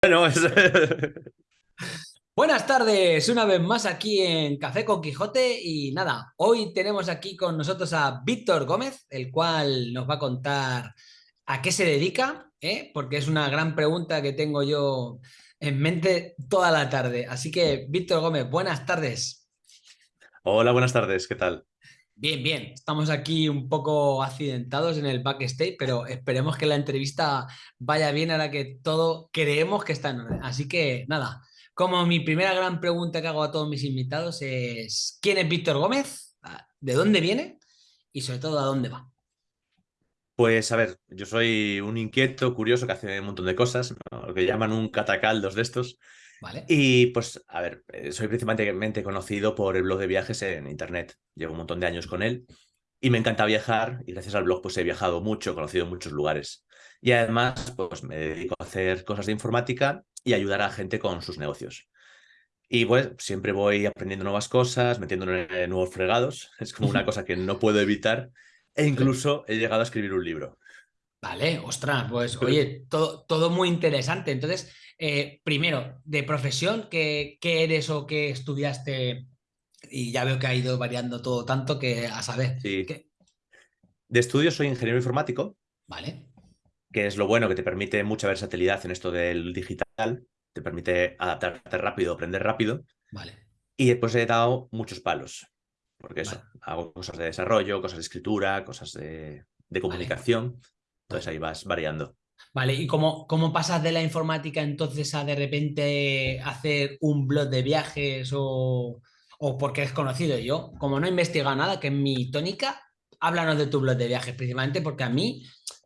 Bueno, Buenas tardes, una vez más aquí en Café con Quijote y nada, hoy tenemos aquí con nosotros a Víctor Gómez, el cual nos va a contar a qué se dedica, ¿eh? porque es una gran pregunta que tengo yo en mente toda la tarde. Así que, Víctor Gómez, buenas tardes. Hola, buenas tardes, ¿qué tal? Bien, bien. Estamos aquí un poco accidentados en el backstage, pero esperemos que la entrevista vaya bien ahora que todo creemos que está en orden. Así que nada, como mi primera gran pregunta que hago a todos mis invitados es ¿quién es Víctor Gómez? ¿De dónde viene? Y sobre todo, ¿a dónde va? Pues a ver, yo soy un inquieto, curioso, que hace un montón de cosas, lo que llaman un catacaldos de estos. Y pues, a ver, eh, soy principalmente conocido por el blog de viajes en internet. Llevo un montón de años con él y me encanta viajar y gracias al blog pues he viajado mucho, he conocido muchos lugares. Y además pues me dedico a hacer cosas de informática y ayudar a gente con sus negocios. Y pues siempre voy aprendiendo nuevas cosas, metiéndome en nuevos fregados. Es como una cosa que no puedo evitar. E incluso he llegado a escribir un libro. Vale, ostras, pues oye, todo, todo muy interesante. Entonces, eh, primero, de profesión, ¿qué, eres o qué estudiaste? Y ya veo que ha ido variando todo tanto que a saber. Sí. De estudio soy ingeniero informático. Vale. Que es lo bueno, que te permite mucha versatilidad en esto del digital. Te permite adaptarte rápido, aprender rápido. Vale. Y después he dado muchos palos. Porque eso, hago cosas de desarrollo, cosas de escritura, cosas de, comunicación. Entonces ahí vas variando. Vale, ¿y cómo, cómo pasas de la informática entonces a de repente hacer un blog de viajes o, o porque es conocido? Yo, como no he investigado nada, que es mi tónica, háblanos de tu blog de viajes, principalmente porque a mí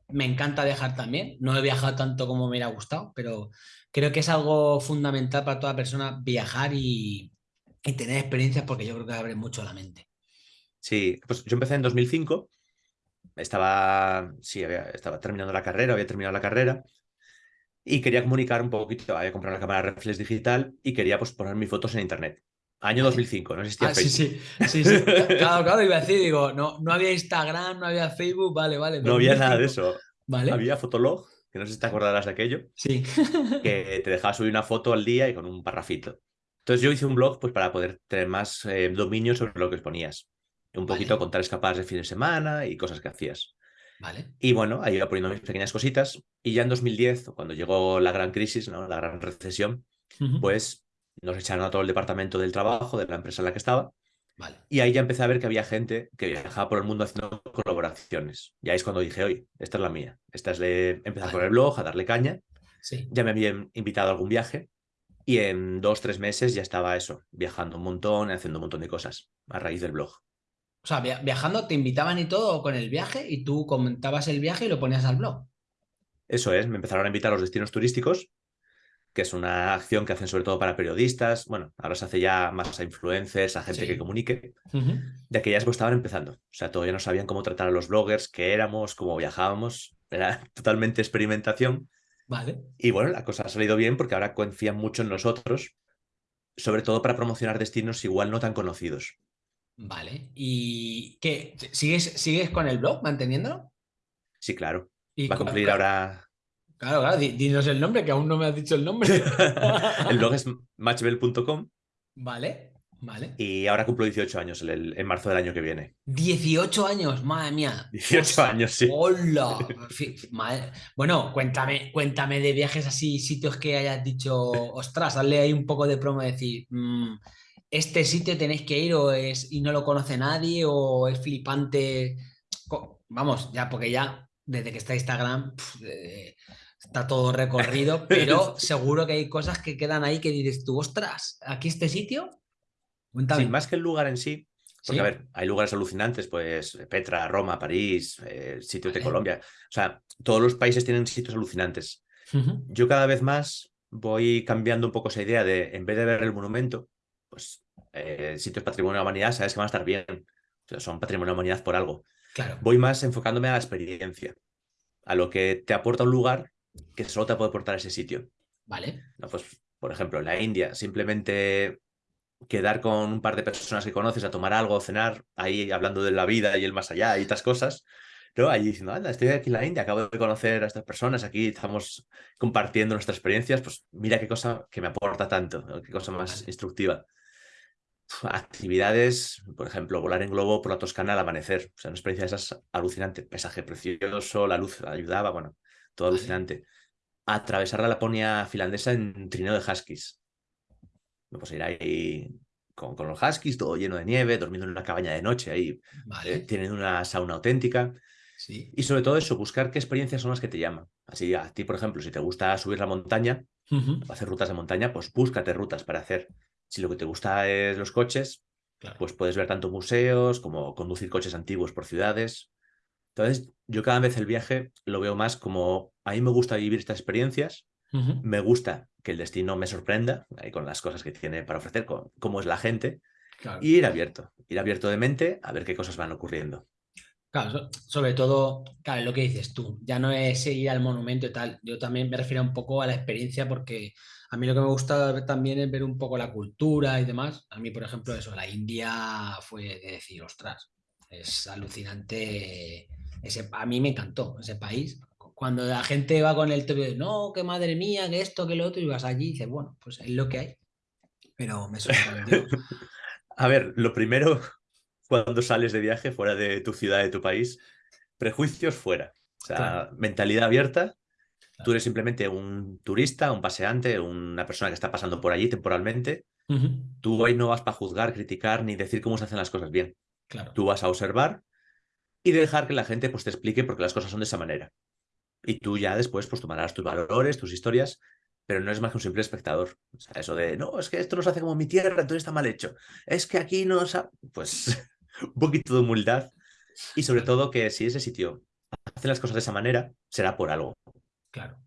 me encanta viajar también. No he viajado tanto como me hubiera gustado, pero creo que es algo fundamental para toda persona viajar y, y tener experiencias porque yo creo que abre mucho la mente. Sí, pues yo empecé en 2005 estaba, sí, estaba terminando la carrera, había terminado la carrera y quería comunicar un poquito, había comprado la cámara reflex digital y quería pues poner mis fotos en internet. Año 2005, no existía ah, Facebook. Sí, sí, sí, Claro, claro, iba a decir, digo, no, no había Instagram, no había Facebook, vale, vale. No había nada de eso. Vale. Había Fotolog, que no sé si te acordarás de aquello. Sí. que te dejaba subir una foto al día y con un parrafito. Entonces yo hice un blog pues para poder tener más eh, dominio sobre lo que exponías un poquito contar escapadas de fin de semana y cosas que hacías. Vale. Y bueno, ahí iba poniendo mis pequeñas cositas. Y ya en 2010, cuando llegó la gran crisis, ¿no? la gran recesión, pues nos echaron a todo el departamento del trabajo de la empresa en la que estaba. Vale. Y ahí ya empecé a ver que había gente que viajaba por el mundo haciendo colaboraciones. Y ahí es cuando dije, oye, esta es la mía. Esta es de empezar con el blog, a darle caña. Sí. Ya me habían invitado a algún viaje. Y en dos, tres meses ya estaba eso, viajando un montón, haciendo un montón de cosas a raíz del blog. O sea, viajando te invitaban y todo con el viaje y tú comentabas el viaje y lo ponías al blog. Eso es, me empezaron a invitar a los destinos turísticos, que es una acción que hacen sobre todo para periodistas. Bueno, ahora se hace ya más a influencers, a gente que comunique. De que ya estaban empezando. O sea, todavía no sabían cómo tratar a los bloggers, qué éramos, cómo viajábamos. Era totalmente experimentación. Vale. Y bueno, la cosa ha salido bien porque ahora confían mucho en nosotros, sobre todo para promocionar destinos igual no tan conocidos. Vale. ¿Y qué? ¿Sigues, ¿Sigues con el blog manteniéndolo? Sí, claro. Va a cumplir ahora. Claro, claro, dinos el nombre, que aún no me has dicho el nombre. el blog es matchbell.com. Vale, vale. Y ahora cumplo 18 años en marzo del año que viene. 18 años, madre mía. 18 años, sí. ¡Hola! Bueno, cuéntame, cuéntame de viajes así, sitios que hayas dicho, ostras, hazle ahí un poco de promo, decir, mm, este sitio tenéis que ir o es y no lo conoce nadie o es flipante. Vamos, ya porque ya desde que está Instagram eh, está todo recorrido, pero seguro que hay cosas que quedan ahí que dices tú, ostras, aquí este sitio. Sí, más que el lugar en sí, porque a ver, hay lugares alucinantes, pues Petra, Roma, París, eh, sitios de Colombia. O sea, todos los países tienen sitios alucinantes. Yo cada vez más voy cambiando un poco esa idea de, en vez de ver el monumento, pues eh, sitios patrimonio de la humanidad, sabes que van a estar bien. son patrimonio de la humanidad por algo. Claro. Voy más enfocándome a la experiencia, a lo que te aporta un lugar que solo te puede aportar ese sitio. Vale. No, pues, por ejemplo, en la India, simplemente quedar con un par de personas que conoces a tomar algo, cenar, ahí hablando de la vida y el más allá y estas cosas, ¿no? Allí diciendo, anda, estoy aquí en la India, acabo de conocer a estas personas, aquí estamos compartiendo nuestras experiencias, pues mira qué cosa que me aporta tanto, qué cosa más instructiva. Actividades, por ejemplo, volar en globo por la Toscana al amanecer, o sea, una experiencia de esas alucinante, paisaje precioso, la luz ayudaba, bueno, todo alucinante. Atravesar la Laponia finlandesa en trineo de huskies. Pues ir ahí con, con, los huskies, todo lleno de nieve, durmiendo en una cabaña de noche ahí, vale. tienen una sauna auténtica. Sí. Y sobre todo eso, buscar qué experiencias son las que te llaman. Así, a ti, por ejemplo, si te gusta subir la montaña, Uh -huh. hacer rutas de montaña, pues búscate rutas para hacer. Si lo que te gusta es los coches, Claro. pues puedes ver tanto museos como conducir coches antiguos por ciudades. Entonces, yo cada vez el viaje lo veo más como, a mí me gusta vivir estas experiencias, Uh -huh. me gusta que el destino me sorprenda, ahí con las cosas que tiene para ofrecer, con cómo es la gente, Claro. y ir abierto, ir abierto de mente a ver qué cosas van ocurriendo. Claro, so- sobre todo, claro, lo que dices tú, ya no es ir al monumento y tal, yo también me refiero un poco a la experiencia porque a mí lo que me gusta también es ver un poco la cultura y demás. A mí, por ejemplo, eso, la India fue de decir, ostras, es alucinante, ese, a mí me encantó ese país. Cuando la gente va con el de, no, que madre mía, que esto, que lo otro, y vas allí y dices, bueno, pues es lo que hay. Pero me sorprendió. A ver, lo primero, cuando sales de viaje fuera de tu ciudad, de tu país, prejuicios fuera. O sea, Claro. mentalidad abierta. Tú eres simplemente un turista, un paseante, una persona que está pasando por allí temporalmente. Tú ahí no vas para juzgar, criticar ni decir cómo se hacen las cosas bien. Claro. Tú vas a observar y dejar que la gente pues, te explique por qué las cosas son de esa manera. Y tú ya después pues, tomarás tus valores, tus historias, pero no es más que un simple espectador. O sea, eso de, no, es que esto no se hace como mi tierra, entonces está mal hecho. Es que aquí no se ha-". Pues un poquito de humildad y sobre todo que si ese sitio hace las cosas de esa manera, será por algo. Claro.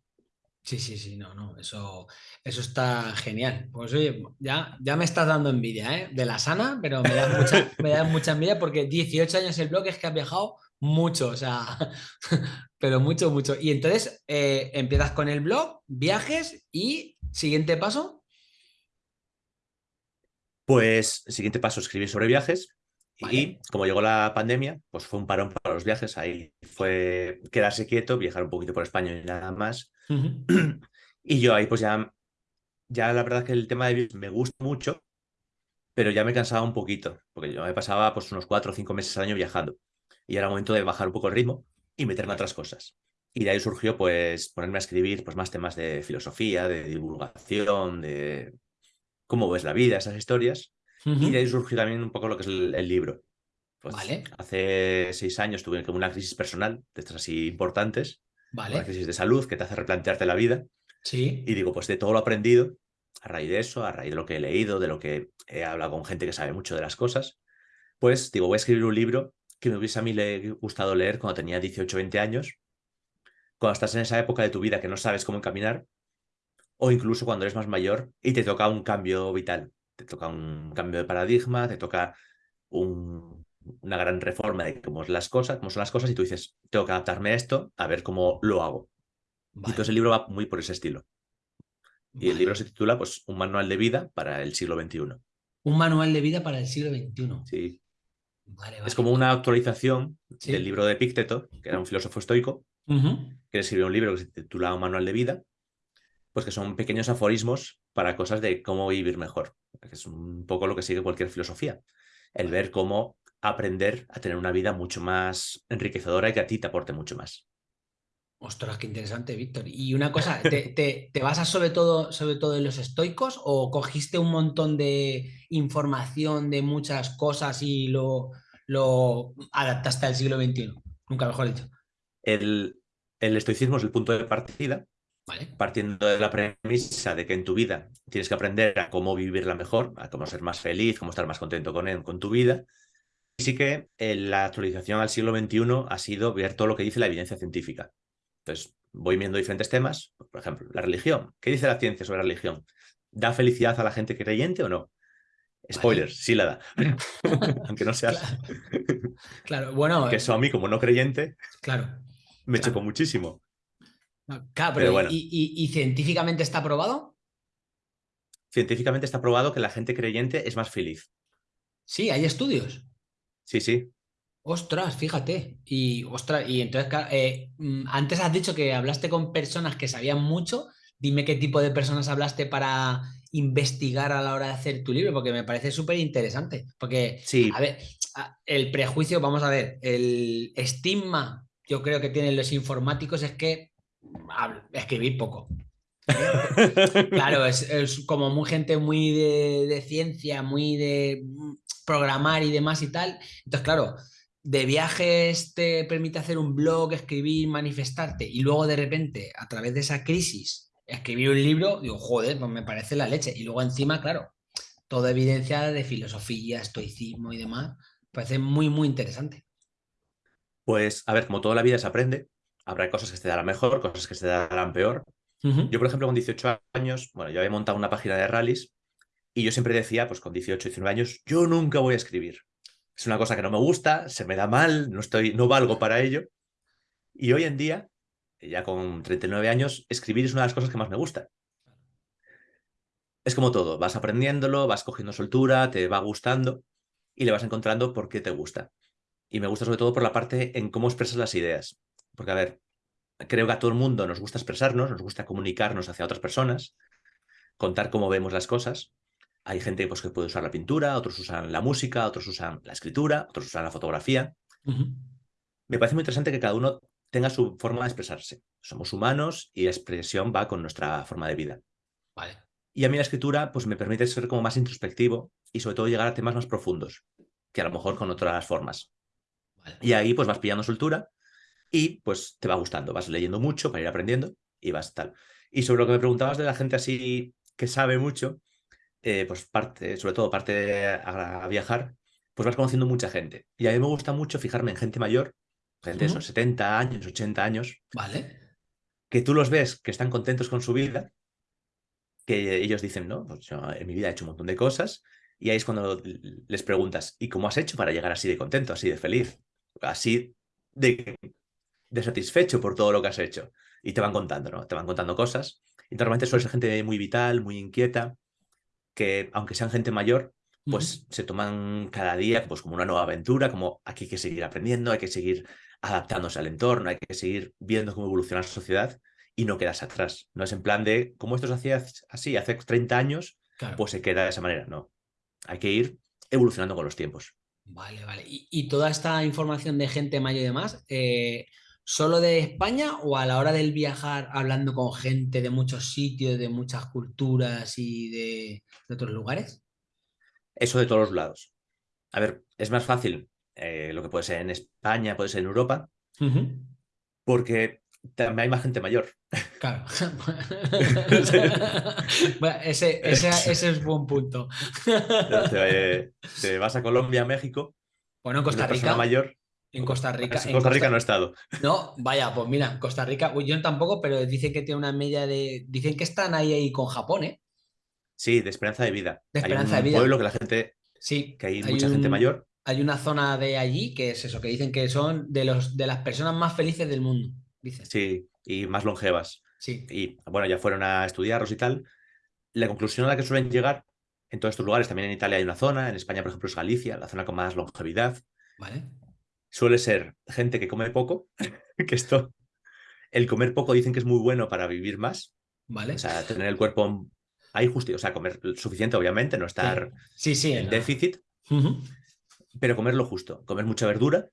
Sí, sí, sí, no, no, eso, eso está genial. Pues oye, ya, ya me estás dando envidia, ¿eh? De la sana, pero me da mucha, me da mucha envidia porque 18 años el blog es que has viajado mucho, o sea, pero mucho, mucho. Y entonces eh, empiezas con el blog, viajes y siguiente paso. Pues siguiente paso, escribir sobre viajes. Vale. Y como llegó la pandemia, pues fue un parón para los viajes. Ahí fue quedarse quieto, viajar un poquito por España y nada más. Y yo ahí pues ya, ya la verdad que el tema de viajes me gusta mucho, pero ya me cansaba un poquito, porque yo me pasaba pues unos cuatro o cinco meses al año viajando. Y era momento de bajar un poco el ritmo y meterme a otras cosas. Y de ahí surgió pues ponerme a escribir pues más temas de filosofía, de divulgación, de cómo ves la vida, esas historias. Y de ahí surgió también un poco lo que es el, el libro. Pues Vale. hace seis años tuve como una crisis personal, de estas así importantes, una Vale, crisis de salud que te hace replantearte la vida. sí, Y digo, pues de todo lo aprendido, a raíz de eso, a raíz de lo que he leído, de lo que he hablado con gente que sabe mucho de las cosas, pues digo, voy a escribir un libro que me hubiese a mí le gustado leer cuando tenía 18 20 años, cuando estás en esa época de tu vida que no sabes cómo encaminar, o incluso cuando eres más mayor y te toca un cambio vital, te toca un cambio de paradigma, te toca un- una gran reforma de cómo, es las cosas, cómo son las cosas y tú dices, tengo que adaptarme a esto, a ver cómo lo hago. Y entonces el libro va muy por ese estilo. Y el libro se titula pues Un manual de vida para el siglo XXI. Un manual de vida para el siglo XXI. Sí. Vale, Es como una actualización Sí. del libro de Epicteto, que era un filósofo estoico, Ujú, que escribió un libro que se titula Un manual de vida, pues que son pequeños aforismos para cosas de cómo vivir mejor. que Es un poco lo que sigue cualquier filosofía. El ver cómo aprender a tener una vida mucho más enriquecedora y que a ti te aporte mucho más. Ostras, qué interesante, Víctor. Y una cosa, ¿te, te, te basas sobre todo, sobre todo en los estoicos o cogiste un montón de información de muchas cosas y lo, lo adaptaste al siglo XXI? Nunca mejor dicho. El, el estoicismo es el punto de partida, Vale, partiendo de la premisa de que en tu vida tienes que aprender a cómo vivirla mejor, a cómo ser más feliz, cómo estar más contento con, él, con tu vida. Y sí que eh, la actualización al siglo XXI ha sido ver todo lo que dice la evidencia científica. Entonces, voy viendo diferentes temas, por ejemplo, la religión. ¿Qué dice la ciencia sobre la religión? ¿Da felicidad a la gente creyente o no? Spoilers, Vale. sí la da. Aunque no seas... claro, claro, bueno, que eso a mí, como no creyente, claro. me Claro. chocó muchísimo. Claro, pero, Pero bueno. ¿y, y- y científicamente está probado? Científicamente está probado que la gente creyente es más feliz. Sí, hay estudios. Sí, sí. Ostras, fíjate. Y, ostras, y entonces, eh, mm, antes has dicho que hablaste con personas que sabían mucho. Dime qué tipo de personas hablaste para investigar a la hora de hacer tu libro, porque me parece súper interesante. Porque, sí. a ver, el prejuicio, vamos a ver, el estigma, yo creo que tienen los informáticos es que escribir poco. claro, es, como muy gente muy de, de, ciencia, muy de programar y demás y tal. Entonces, claro, de viajes te permite hacer un blog, escribir, manifestarte y luego de repente, a través de esa crisis, escribir un libro, digo, joder, pues me parece la leche. Y luego encima, claro, toda evidencia de filosofía, estoicismo y demás, parece muy, muy interesante. Pues, a ver, como toda la vida se aprende, habrá cosas que se darán mejor, cosas que se darán peor. Yo, por ejemplo, con 18 años, bueno, yo había montado una página de rallies y yo siempre decía, pues con 18, 19 años, yo nunca voy a escribir es una cosa que no me gusta, se me da mal, no, estoy, no valgo para ello. Y hoy en día, ya con 39 años, escribir es una de las cosas que más me gusta. Es como todo, vas aprendiéndolo, vas cogiendo soltura, te va gustando y le vas encontrando por qué te gusta. Y me gusta sobre todo por la parte en cómo expresas las ideas. Porque, a ver, creo que a todo el mundo nos gusta expresarnos, nos gusta comunicarnos hacia otras personas, contar cómo vemos las cosas, hay gente pues, que puede usar la pintura, otros usan la música, otros usan la escritura, otros usan la fotografía. Me parece muy interesante que cada uno tenga su forma de expresarse. Somos humanos y la expresión va con nuestra forma de vida. Vale. Y a mí la escritura pues, me permite ser como más introspectivo y sobre todo llegar a temas más profundos, que a lo mejor con otras formas. Y ahí pues vas pillando soltura y pues te va gustando, vas leyendo mucho para ir aprendiendo y vas tal. Y sobre lo que me preguntabas de la gente así que sabe mucho, eh, pues parte, sobre todo parte a, viajar, pues vas conociendo mucha gente. Y a mí me gusta mucho fijarme en gente mayor, gente de esos 70 años, 80 años. Vale. Que tú los ves que están contentos con su vida, que ellos dicen, no, pues yo en mi vida he hecho un montón de cosas, y ahí es cuando les preguntas, ¿y cómo has hecho para llegar así de contento, así de feliz, así de, de satisfecho por todo lo que has hecho? Y te van contando, ¿no? Te van contando cosas. Y normalmente suele ser gente muy vital, muy inquieta, que aunque sean gente mayor, pues se toman cada día pues, como una nueva aventura, como aquí hay que seguir aprendiendo, hay que seguir adaptándose al entorno, hay que seguir viendo cómo evoluciona la sociedad y no quedas atrás. No es en plan de, como esto se hacía así hace 30 años, pues se queda de esa manera. No, hay que ir evolucionando con los tiempos. Vale, vale. Y, toda esta información de gente mayor y demás, eh, ¿Solo de España o a la hora del viajar hablando con gente de muchos sitios, de muchas culturas y de, otros lugares? Eso de todos los lados. A ver, es más fácil eh, lo que puede ser en España, puede ser en Europa, porque también hay más gente mayor. Claro. ese, es buen punto. te, vas a Colombia, México. Bueno, Costa Rica. mayor en Costa Rica. En Costa Rica no he estado. No, vaya, pues mira, Costa Rica, yo tampoco, pero dicen que tiene una media de. Dicen que están ahí, ahí con Japón, ¿eh? Sí, de esperanza de vida. De esperanza hay un de vida. pueblo que la gente. Sí. Que hay, mucha gente mayor. Hay una zona de allí que es eso, que dicen que son de, los, de las personas más felices del mundo. Dicen. Sí, y más longevas. Sí. Y bueno, ya fueron a estudiarlos y tal. La conclusión a la que suelen llegar en todos estos lugares, también en Italia hay una zona, en España, por ejemplo, es Galicia, la zona con más longevidad. Vale suele ser gente que come poco, que esto, el comer poco dicen que es muy bueno para vivir más. Vale. O sea, tener el cuerpo ahí justo, o sea, comer suficiente, obviamente, no estar sí. Sí, en déficit, pero comer lo justo, comer mucha verdura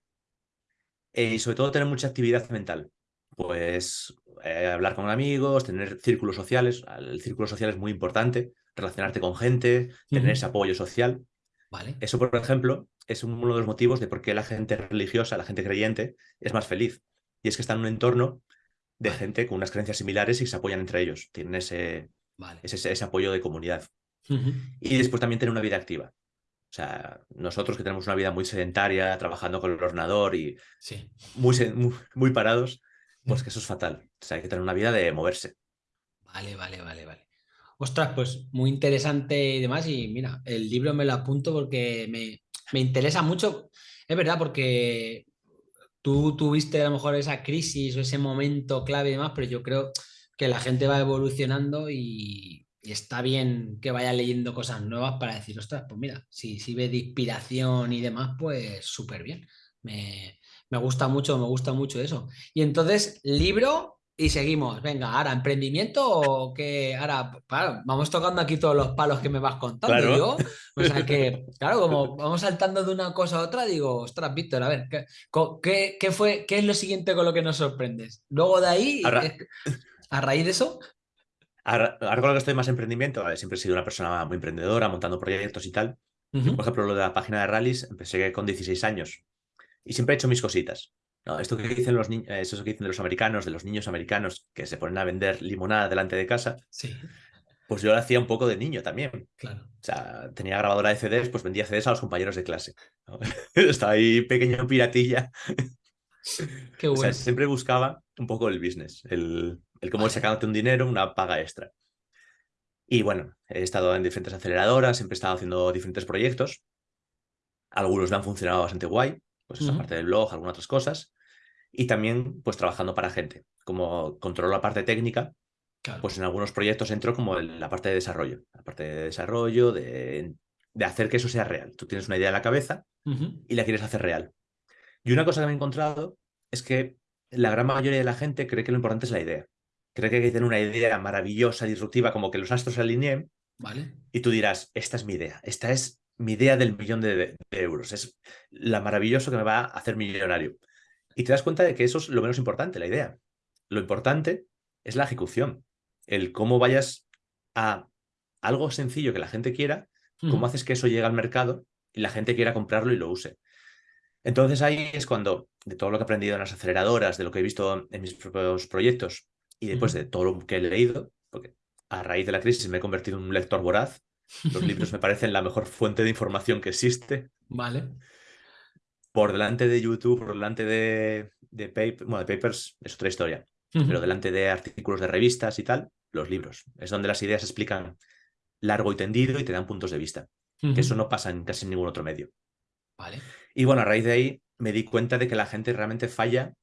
eh, y sobre todo tener mucha actividad mental. Pues eh, hablar con amigos, tener círculos sociales. El círculo social es muy importante, relacionarte con gente, tener ese apoyo social. Vale. Eso, por ejemplo, es uno de los motivos de por qué la gente religiosa, la gente creyente, es más feliz. Y es que está en un entorno de gente con unas creencias similares y se apoyan entre ellos. Tienen ese, ese, apoyo de comunidad. Y después también tener una vida activa. O sea, nosotros que tenemos una vida muy sedentaria, trabajando con el ordenador y muy, muy, parados, pues que eso es fatal. O sea, hay que tener una vida de moverse. Vale, vale, vale, vale. Ostras, pues muy interesante y demás. Y mira, el libro me lo apunto porque me, me interesa mucho, es verdad, porque tú tuviste a lo mejor esa crisis o ese momento clave y demás, pero yo creo que la gente va evolucionando y, está bien que vaya leyendo cosas nuevas para decir, ostras, pues mira, si, si ve de inspiración y demás, pues súper bien. Me, me gusta mucho, me gusta mucho eso. Y entonces, libro y seguimos. Venga, ahora, ¿emprendimiento o qué? Ahora, claro, vamos tocando aquí todos los palos que me vas contando. Claro. Yo, o sea que, claro, como vamos saltando de una cosa a otra, digo, ostras, Víctor, a ver, ¿qué, qué, qué fue, ¿qué es lo siguiente con lo que nos sorprendes? Luego de ahí, Ahora- a raíz de eso, Ahora, ahora con lo que estoy más emprendimiento, vale, siempre he sido una persona muy emprendedora, montando proyectos y tal. Por ejemplo, lo de la página de rallies, empecé con 16 años y siempre he hecho mis cositas. ¿No? Esto que dicen los niños, eso que dicen de los americanos, de los niños americanos que se ponen a vender limonada delante de casa, sí, pues yo lo hacía un poco de niño también. claro. O sea, tenía grabadora de CDs, pues vendía CDs a los compañeros de clase. ¿no? Estaba ahí pequeño piratilla. Qué O sea, bueno. siempre buscaba un poco el business, el, el cómo Vale. sacarte un dinero, una paga extra. Y bueno, he estado en diferentes aceleradoras, siempre he estado haciendo diferentes proyectos. Algunos me han funcionado bastante guay, pues esa Ujú. parte del blog, algunas otras cosas. Y también, pues trabajando para gente. Como controlo la parte técnica, Claro. pues en algunos proyectos entro como en la parte de desarrollo. La parte de desarrollo, de, de hacer que eso sea real. Tú tienes una idea en la cabeza Ujú, y la quieres hacer real. Y una cosa que me he encontrado es que la gran mayoría de la gente cree que lo importante es la idea. Cree que hay que tener una idea maravillosa, disruptiva, como que los astros se alineen Vale. y tú dirás, esta es mi idea, esta es mi idea del millón de, de euros, es la maravilloso que me va a hacer millonario. Y te das cuenta de que eso es lo menos importante, la idea. Lo importante es la ejecución, el cómo vayas a algo sencillo que la gente quiera, cómo haces que eso llegue al mercado y la gente quiera comprarlo y lo use. Entonces ahí es cuando, de todo lo que he aprendido en las aceleradoras, de lo que he visto en mis propios proyectos y después de todo lo que he leído, porque a raíz de la crisis me he convertido en un lector voraz, los libros me parecen la mejor fuente de información que existe, Vale. por delante de YouTube, por delante de, de, paper- bueno, de papers, es otra historia, pero delante de artículos de revistas y tal, los libros. Es donde las ideas se explican largo y tendido y te dan puntos de vista, que eso no pasa en casi ningún otro medio. Vale. Y bueno, a raíz de ahí me di cuenta de que la gente realmente falla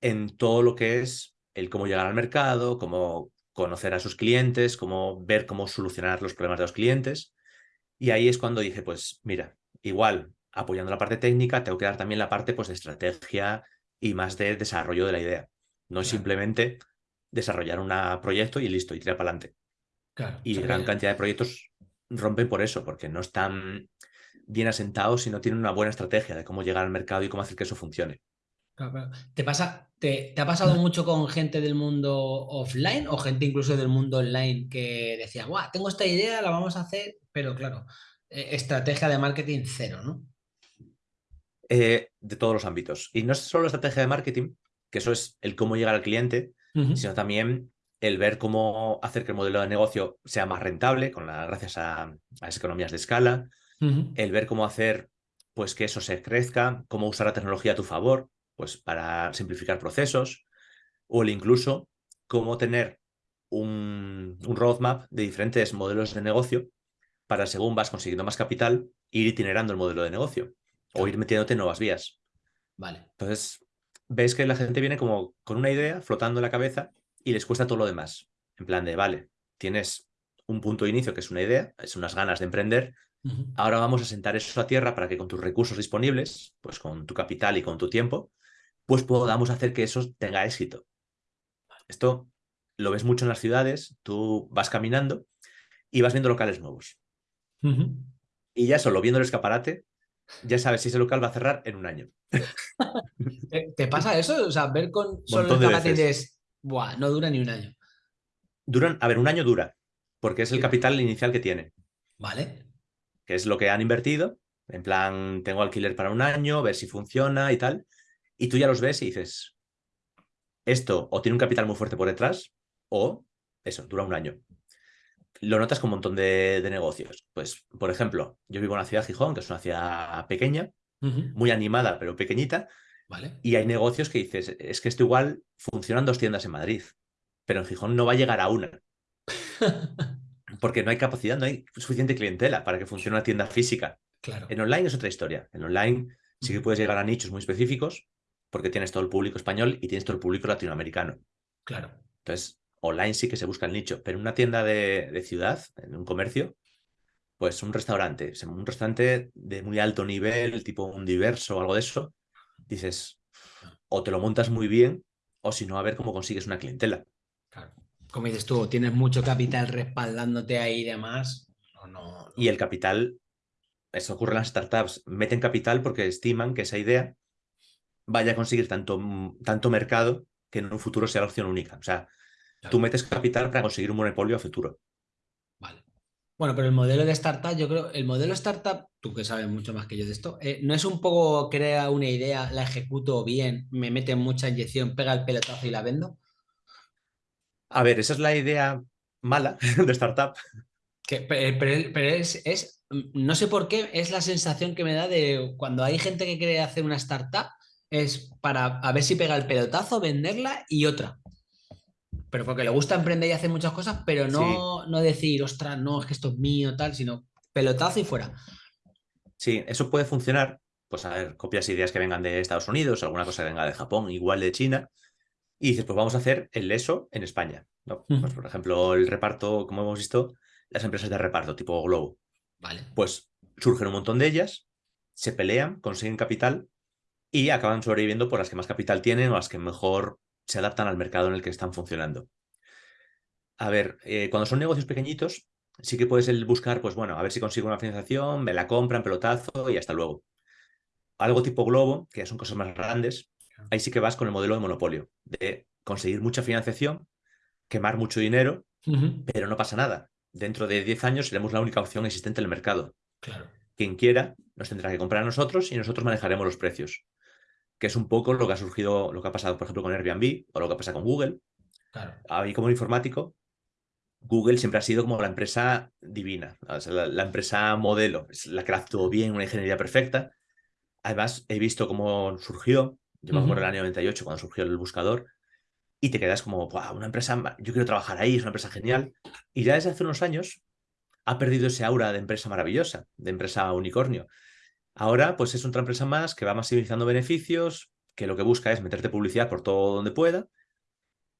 en todo lo que es el cómo llegar al mercado, cómo conocer a sus clientes, cómo ver cómo solucionar los problemas de los clientes. Y ahí es cuando dije, pues mira, igual apoyando la parte técnica, tengo que dar también la parte pues, de estrategia y más de desarrollo de la idea. No es Claro. simplemente desarrollar un proyecto y listo, y tirar para adelante. Claro. Y gran cantidad de proyectos rompen por eso, porque no están bien asentados y no tienen una buena estrategia de cómo llegar al mercado y cómo hacer que eso funcione. ¿Te pasa, te, te ha pasado mucho con gente del mundo offline o gente incluso del mundo online que decía, guau, tengo esta idea, la vamos a hacer, pero claro, eh, estrategia de marketing cero, ¿no? Eh, de todos los ámbitos. Y no es solo estrategia de marketing, que eso es el cómo llegar al cliente, sino también el ver cómo hacer que el modelo de negocio sea más rentable, con la, gracias a, a las economías de escala, el ver cómo hacer pues que eso se crezca, cómo usar la tecnología a tu favor, pues para simplificar procesos, o el incluso cómo tener un, un roadmap de diferentes modelos de negocio para según vas consiguiendo más capital, ir itinerando el modelo de negocio o ir metiéndote en nuevas vías. Vale. Entonces, ves que la gente viene como con una idea flotando en la cabeza y les cuesta todo lo demás. En plan de, vale, tienes un punto de inicio que es una idea, es unas ganas de emprender, ahora vamos a sentar eso a tierra para que con tus recursos disponibles, pues con tu capital y con tu tiempo, pues podamos hacer que eso tenga éxito. Esto lo ves mucho en las ciudades, tú vas caminando y vas viendo locales nuevos. Y ya solo viendo el escaparate, ya sabes si ese local va a cerrar en un año. ¿Te, te pasa eso? O sea, ver con solo el de escaparate y dices, buah, no dura ni un año. Duran, a ver, un año dura, porque es el capital inicial que tiene, Vale. que es lo que han invertido. En plan, tengo alquiler para un año, ver si funciona y tal. Y tú ya los ves y dices, esto o tiene un capital muy fuerte por detrás, o eso, dura un año. Lo notas con un montón de, de negocios. Pues, por ejemplo, yo vivo en una ciudad, Gijón, que es una ciudad pequeña, muy animada, pero pequeñita, Vale. y hay negocios que dices, es que esto igual funcionan dos tiendas en Madrid, pero en Gijón no va a llegar a una, porque no hay capacidad, no hay suficiente clientela para que funcione una tienda física. Claro. En online es otra historia. En online sí que puedes llegar a nichos muy específicos, porque tienes todo el público español y tienes todo el público latinoamericano. Claro. Entonces, online sí que se busca el nicho, pero en una tienda de, de ciudad, en un comercio, pues un restaurante, un restaurante de muy alto nivel, tipo un diverso o algo de eso, dices, o te lo montas muy bien, o si no, a ver cómo consigues una clientela. Claro. Como dices tú, tienes mucho capital respaldándote ahí y demás. no. Y el capital, eso ocurre en las startups, meten capital porque estiman que esa idea vaya a conseguir tanto, tanto mercado que en un futuro sea la opción única. O sea, tú metes capital para conseguir un monopolio a futuro. Vale. Bueno, pero el modelo de startup, yo creo, el modelo startup, tú que sabes mucho más que yo de esto, eh, no es un poco crea una idea, la ejecuto bien, me mete mucha inyección, pega el pelotazo y la vendo. A ver, esa es la idea mala de startup. Que, pero, es, es, no sé por qué, es la sensación que me da de cuando hay gente que quiere hacer una startup, es para a ver si pega el pelotazo, venderla y otra. Pero porque le gusta emprender y hacer muchas cosas, pero no, no decir, ostras, no, es que esto es mío, tal, sino pelotazo y fuera. Sí, eso puede funcionar. Pues a ver, copias ideas que vengan de Estados Unidos, alguna cosa que venga de Japón, igual de China, y dices, pues vamos a hacer el ESO en España. ¿no? Pues, por ejemplo, el reparto, como hemos visto, las empresas de reparto tipo Globo. Vale. Pues surgen un montón de ellas, se pelean, consiguen capital y acaban sobreviviendo por las que más capital tienen o las que mejor se adaptan al mercado en el que están funcionando. A ver, eh, cuando son negocios pequeñitos, sí que puedes buscar, pues bueno, a ver si consigo una financiación, me la compran, pelotazo y hasta luego. Algo tipo Globo, que son cosas más grandes, ahí sí que vas con el modelo de monopolio, de conseguir mucha financiación, quemar mucho dinero, pero no pasa nada. Dentro de 10 años seremos la única opción existente en el mercado. Claro. Quien quiera nos tendrá que comprar a nosotros y nosotros manejaremos los precios que es un poco lo que ha surgido, lo que ha pasado, por ejemplo, con Airbnb o lo que pasa con Google. Claro. Como informático, Google siempre ha sido como la empresa divina, la, empresa modelo, es la que la actuó bien, una ingeniería perfecta. Además, he visto cómo surgió, yo me acuerdo en el año 98 cuando surgió el buscador, y te quedas como, una empresa, yo quiero trabajar ahí, es una empresa genial. Y ya desde hace unos años ha perdido ese aura de empresa maravillosa, de empresa unicornio. Ahora, pues es otra empresa más que va maximizando beneficios, que lo que busca es meterte publicidad por todo donde pueda.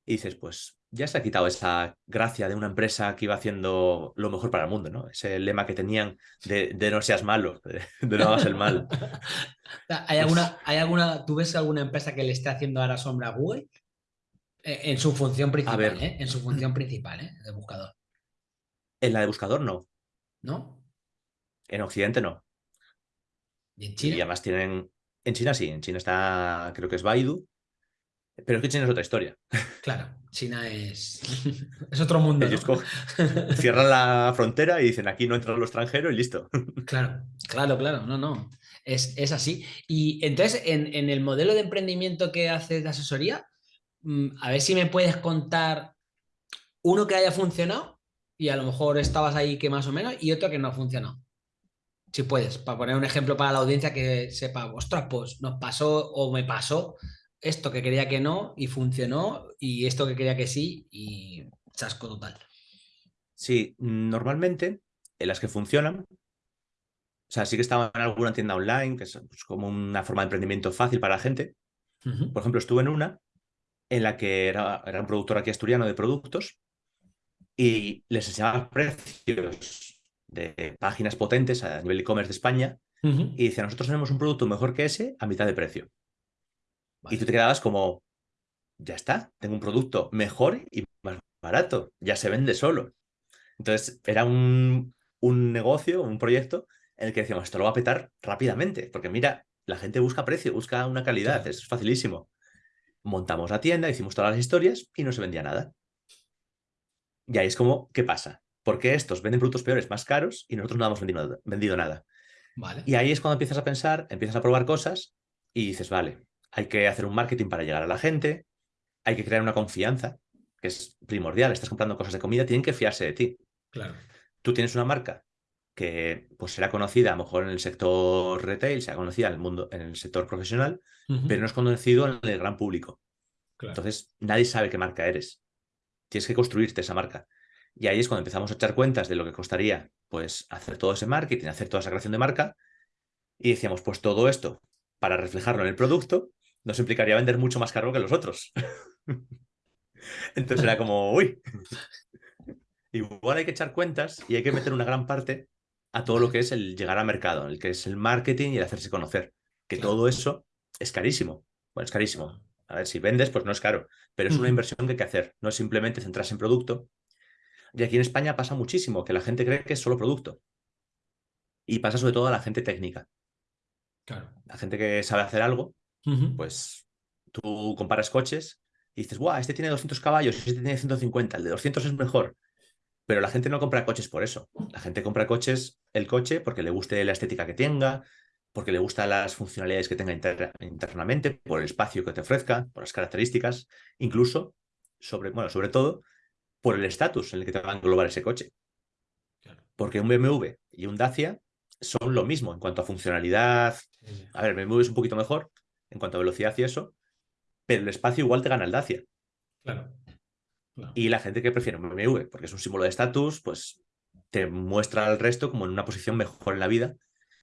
Y dices, pues ya se ha quitado esa gracia de una empresa que iba haciendo lo mejor para el mundo, ¿no? Ese lema que tenían de, no seas malo, de, no hagas el mal. ¿Hay alguna, ¿Hay alguna, tú ves alguna empresa que le esté haciendo ahora sombra a Google? Eh, en su función principal, ¿eh? En su función principal, ¿eh? De buscador. En la de buscador no. ¿No? En Occidente no. ¿Y en China? Y además tienen. En China sí, en China está, creo que es Baidu. Pero es que China es otra historia. Claro, China es, es otro mundo. Ellos cierran la frontera y dicen aquí no entra lo extranjero y listo. Claro, claro, claro, no, no. Es, es así. Y entonces, en, en, el modelo de emprendimiento que haces de asesoría, mm, a ver si me puedes contar uno que haya funcionado y a lo mejor estabas ahí que más o menos y otro que no ha funcionado si puedes, para poner un ejemplo para la audiencia que sepa, ostras, pues nos pasó o me pasó esto que quería que no y funcionó y esto que quería que sí y chasco total. Sí, normalmente en las que funcionan, o sea, sí que estaba en alguna tienda online, que es pues, como una forma de emprendimiento fácil para la gente. Por ejemplo, estuve en una en la que era, era un productor aquí asturiano de productos y les enseñaba precios de páginas potentes a nivel e-commerce de España y dice, nosotros tenemos un producto mejor que ese a mitad de precio. Y tú te quedabas como, ya está, tengo un producto mejor y más barato, ya se vende solo. Entonces era un, un negocio, un proyecto en el que decíamos, esto lo va a petar rápidamente, porque mira, la gente busca precio, busca una calidad, es facilísimo. Montamos la tienda, hicimos todas las historias y no se vendía nada. Y ahí es como, ¿qué pasa? Porque estos venden productos peores más caros y nosotros no hemos vendido, nada. Vale. Y ahí es cuando empiezas a pensar, empiezas a probar cosas y dices, vale, hay que hacer un marketing para llegar a la gente, hay que crear una confianza, que es primordial, estás comprando cosas de comida, tienen que fiarse de ti. Claro. Tú tienes una marca que pues será conocida a lo mejor en el sector retail, será conocida en el mundo, en el sector profesional, pero no es conocido en el gran público. Entonces, nadie sabe qué marca eres. Tienes que construirte esa marca. Y ahí es cuando empezamos a echar cuentas de lo que costaría pues, hacer todo ese marketing, hacer toda esa creación de marca. Y decíamos, pues todo esto, para reflejarlo en el producto, nos implicaría vender mucho más caro que los otros. Entonces era como, uy, igual hay que echar cuentas y hay que meter una gran parte a todo lo que es el llegar al mercado, el que es el marketing y el hacerse conocer. Que todo eso es carísimo. Bueno, es carísimo. A ver, si vendes, pues no es caro, pero es una inversión que hay que hacer. No es simplemente centrarse en producto. Y aquí en España pasa muchísimo, que la gente cree que es solo producto. Y pasa sobre todo a la gente técnica. Claro. La gente que sabe hacer algo, pues tú comparas coches y dices, guau, este tiene 200 caballos, este tiene 150, el de 200 es mejor. Pero la gente no compra coches por eso. La gente compra coches, el coche, porque le guste la estética que tenga, porque le gustan las funcionalidades que tenga internamente, por el espacio que te ofrezca, por las características, incluso, sobre, bueno, sobre todo, por el estatus en el que te va a englobar ese coche. Porque un BMW y un Dacia son lo mismo en cuanto a funcionalidad. A ver, BMW es un poquito mejor en cuanto a velocidad y eso, pero el espacio igual te gana el Dacia. Claro. Y la gente que prefiere un BMW, porque es un símbolo de estatus, pues te muestra al resto como en una posición mejor en la vida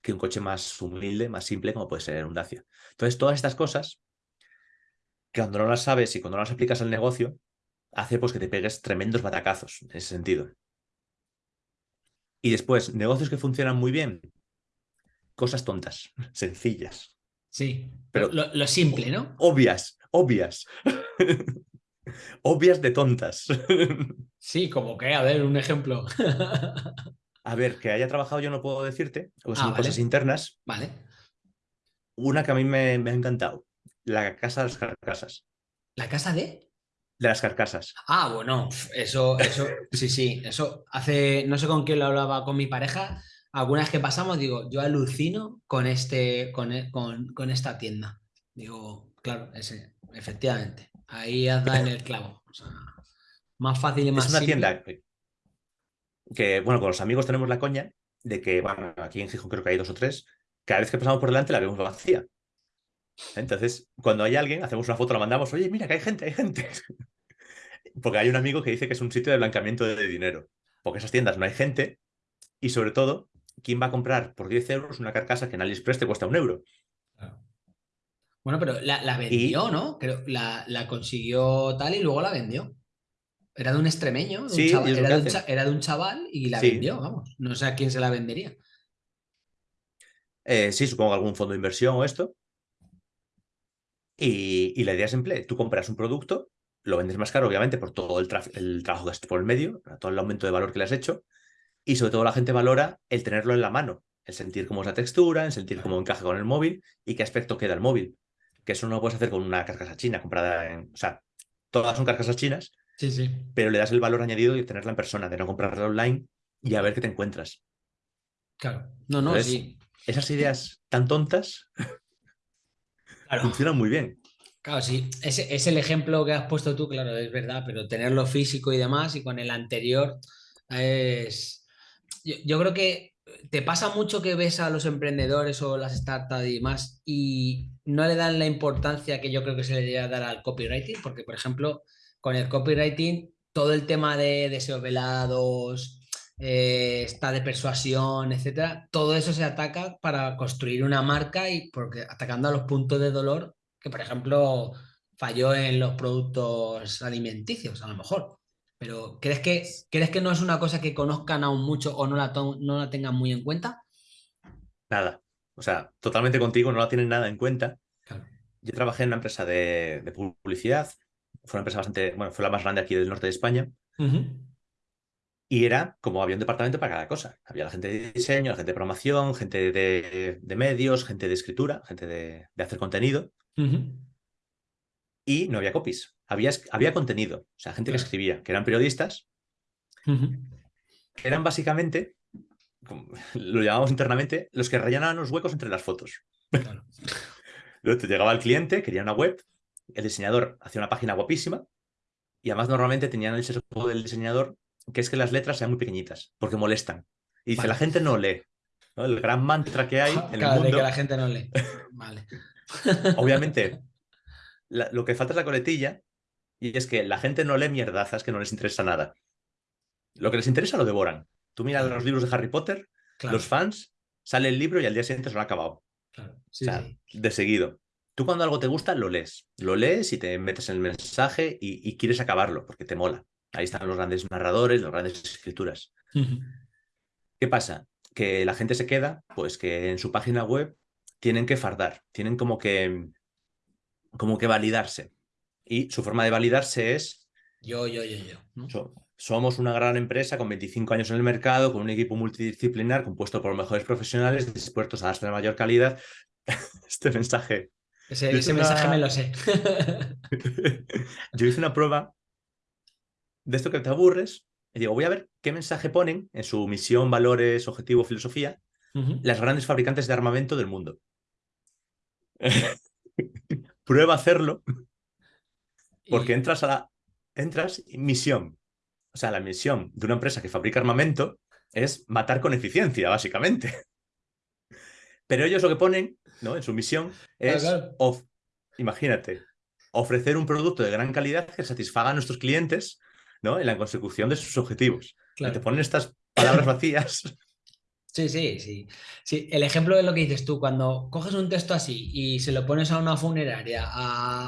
que un coche más humilde, más simple, como puede ser un Dacia. Entonces, todas estas cosas, que cuando no las sabes y cuando no las aplicas al negocio, hace pues que te pegues tremendos batacazos en ese sentido. Y después, negocios que funcionan muy bien, cosas tontas, sencillas. Sí, pero lo simple, ¿no? Obvias, obvias. obvias de tontas. Sí, como que, a ver, un ejemplo. A ver, que haya trabajado yo no puedo decirte, o son ah, cosas internas. Vale. Una que a mí me, ha encantado, la casa de las carcasas. ¿La casa de? De las carcasas. Ah, bueno, eso, eso, sí, sí, eso hace, no sé con quién lo hablaba con mi pareja, algunas que pasamos, digo, yo alucino con, este, con, e, con esta tienda. Digo, claro, ese, efectivamente. Ahí has dado en el clavo. más fácil y más Es una tienda que, bueno, con los amigos tenemos la coña de que, bueno, aquí en Gijón creo que hay dos o tres, cada vez que pasamos por delante la vemos vacía. Entonces, cuando hay alguien, hacemos una foto, la mandamos, oye, mira que hay gente, hay gente. Porque hay un amigo que dice que es un sitio de blanqueamiento de dinero. Porque esas tiendas no hay gente y sobre todo, ¿quién va a comprar por 10 euros una carcasa que en AliExpress te cuesta un euro? Bueno, pero la, vendió, ¿no? Creo, la, consiguió tal y luego la vendió. Era de un extremeño, sí, era, de un chaval y la vendió, vamos. No sé a quién se la vendería. Eh, sí, supongo algún fondo de inversión o esto. Y, la idea es simple, tú compras un producto, lo vendes más caro, obviamente, por todo el, el trabajo que has hecho por el medio, todo el aumento de valor que le has hecho, y sobre todo la gente valora el tenerlo en la mano, el sentir cómo es la textura, el sentir cómo encaja con el móvil y qué aspecto queda el móvil que eso no lo puedes hacer con una carcasa china comprada en... O sea, todas son carcasas chinas, sí, sí. pero le das el valor añadido de tenerla en persona, de no comprarla online y a ver qué te encuentras. Claro, no, no, sí. Esas ideas tan tontas funcionan muy bien. Claro, sí, es el ejemplo que has puesto tú, claro, es verdad, pero tenerlo físico y demás, y con el anterior es... yo creo que te pasa mucho que ves a los emprendedores o las startups y demás y no le dan la importancia que yo creo que se le debería dar al copywriting, porque por ejemplo, con el copywriting, todo el tema de deseos velados, eh, está de persuasión, etcétera, todo eso se ataca para construir una marca y porque atacando a los puntos de dolor que, por ejemplo, falló en los productos alimenticios, a lo mejor. Pero ¿crees que, ¿crees que no es una cosa que conozcan aún mucho o no la, no la tengan muy en cuenta? Nada. O sea, totalmente contigo, no la tienen nada en cuenta. Yo trabajé en una empresa de, publicidad. Fue una empresa bastante, bueno, fue la más grande aquí del norte de España. Y era como había un departamento para cada cosa. Había la gente de diseño, la gente de promoción, gente de, medios, gente de escritura, gente de, hacer contenido. Y no había copies había, había contenido, o sea, gente que escribía, que eran periodistas, que eran básicamente, lo llamamos internamente, los que rellenaban los huecos entre las fotos. Luego te llegaba el cliente, quería una web, el diseñador hacía una página guapísima y además normalmente tenían el sesgo del diseñador que es que las letras sean muy pequeñitas porque molestan. Y dice, la gente no lee. El gran mantra que hay en el mundo... De que la gente no lee. Vale. Obviamente, lo que falta es la coletilla y es que la gente no lee mierdazas que no les interesa nada. Lo que les interesa lo devoran. Tú miras los libros de Harry Potter, los fans, sale el libro y al día siguiente se lo ha acabado. o sea, de seguido. Tú cuando algo te gusta, lo lees. Lo lees y te metes en el mensaje y, quieres acabarlo porque te mola. Ahí están los grandes narradores, las grandes escrituras. ¿Qué pasa? Que la gente se queda, pues que en su página web tienen que fardar, tienen como que como que validarse. Y su forma de validarse es... Yo, yo, yo, yo. somos una gran empresa con 25 años en el mercado, con un equipo multidisciplinar compuesto por los mejores profesionales dispuestos a darte la mayor calidad. este mensaje... Ese, mensaje me lo sé. yo hice una prueba de esto que te aburres y digo, voy a ver qué mensaje ponen en su misión, valores, objetivo, filosofía las grandes fabricantes de armamento del mundo. Prueba a hacerlo porque entras a la entras misión. O sea, la misión de una empresa que fabrica armamento es matar con eficiencia, básicamente. Pero ellos lo que ponen ¿no? en su misión es, imagínate, ofrecer un producto de gran calidad que satisfaga a nuestros clientes ¿no? en la consecución de sus objetivos. Te ponen estas palabras vacías Sí, sí, sí. Sí, el ejemplo de lo que dices tú, cuando coges un texto así y se lo pones a una funeraria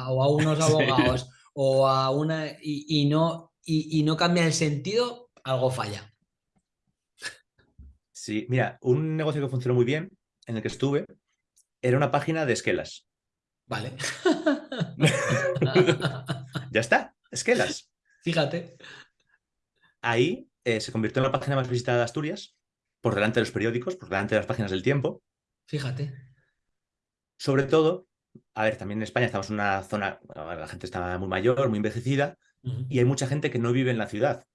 o a unos abogados o a una y, no, y, no cambia el sentido, algo falla. Sí, mira, un negocio que funcionó muy bien, en el que estuve, era una página de esquelas. Vale. ya está, esquelas. Fíjate. Ahí eh, se convirtió en la página más visitada de Asturias por delante de los periódicos, por delante de las páginas del tiempo. Fíjate. Sobre todo, a ver, también en España estamos en una zona, la gente está muy mayor, muy envejecida, y hay mucha gente que no vive en la ciudad.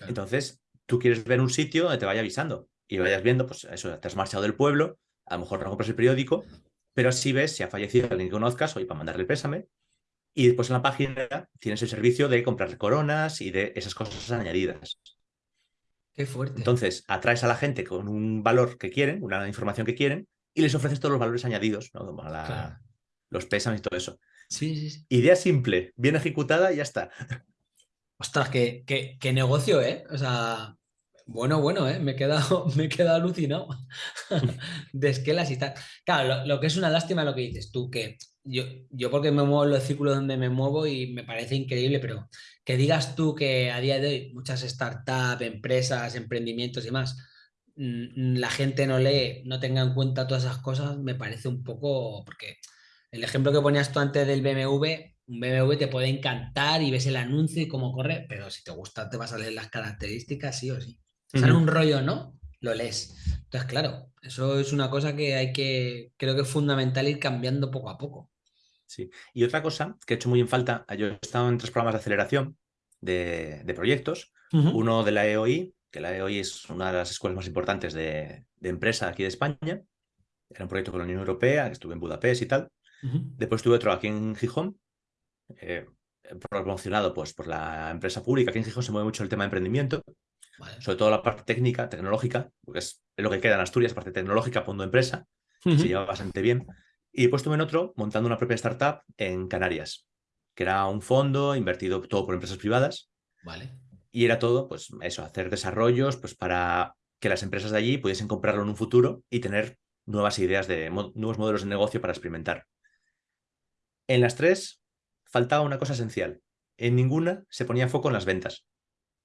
Entonces, tú quieres ver un sitio donde te vaya avisando y vayas viendo, pues eso, te has marchado del pueblo, a lo mejor no compras el periódico, pero así ves si ha fallecido alguien que conozcas, oye, para mandarle el pésame. Y después en la página tienes el servicio de comprar coronas y de esas cosas añadidas. Qué fuerte. Entonces, atraes a la gente con un valor que quieren, una información que quieren, y les ofreces todos los valores añadidos, ¿no? los pésames y todo eso. Sí, sí, sí. Idea simple, bien ejecutada y ya está. Ostras, qué, qué, negocio, ¿eh? O sea, bueno, bueno, ¿eh? me he quedado, me he quedado alucinado de esquelas y tal. Claro, lo, que es una lástima lo que dices tú, que yo, yo porque me muevo en los círculos donde me muevo y me parece increíble, pero que digas tú que a día de hoy muchas startups, empresas, emprendimientos y más, mm, la gente no lee, no tenga en cuenta todas esas cosas, me parece un poco, porque el ejemplo que ponías tú antes del BMW, un BMW te puede encantar y ves el anuncio y cómo corre, pero si te gusta te vas a leer las características, sí o sí. Sale un rollo, ¿no? Lo lees. Entonces, claro, eso es una cosa que hay que, creo que es fundamental ir cambiando poco a poco. Sí. Y otra cosa que he hecho muy en falta, yo he estado en tres programas de aceleración de, proyectos. Uno de la EOI, que la EOI es una de las escuelas más importantes de, empresa aquí de España. Era un proyecto con la Unión Europea, que estuve en Budapest y tal. Después tuve otro aquí en Gijón, eh, promocionado pues, por la empresa pública. Aquí en Gijón se mueve mucho el tema de emprendimiento, sobre todo la parte técnica, tecnológica, porque es, lo que queda en Asturias, parte tecnológica, fondo empresa, se lleva bastante bien. Y después estuve en otro montando una propia startup en Canarias, que era un fondo invertido todo por empresas privadas. Vale. Y era todo, pues eso, hacer desarrollos pues para que las empresas de allí pudiesen comprarlo en un futuro y tener nuevas ideas de nuevos modelos de negocio para experimentar. En las tres faltaba una cosa esencial. En ninguna se ponía foco en las ventas.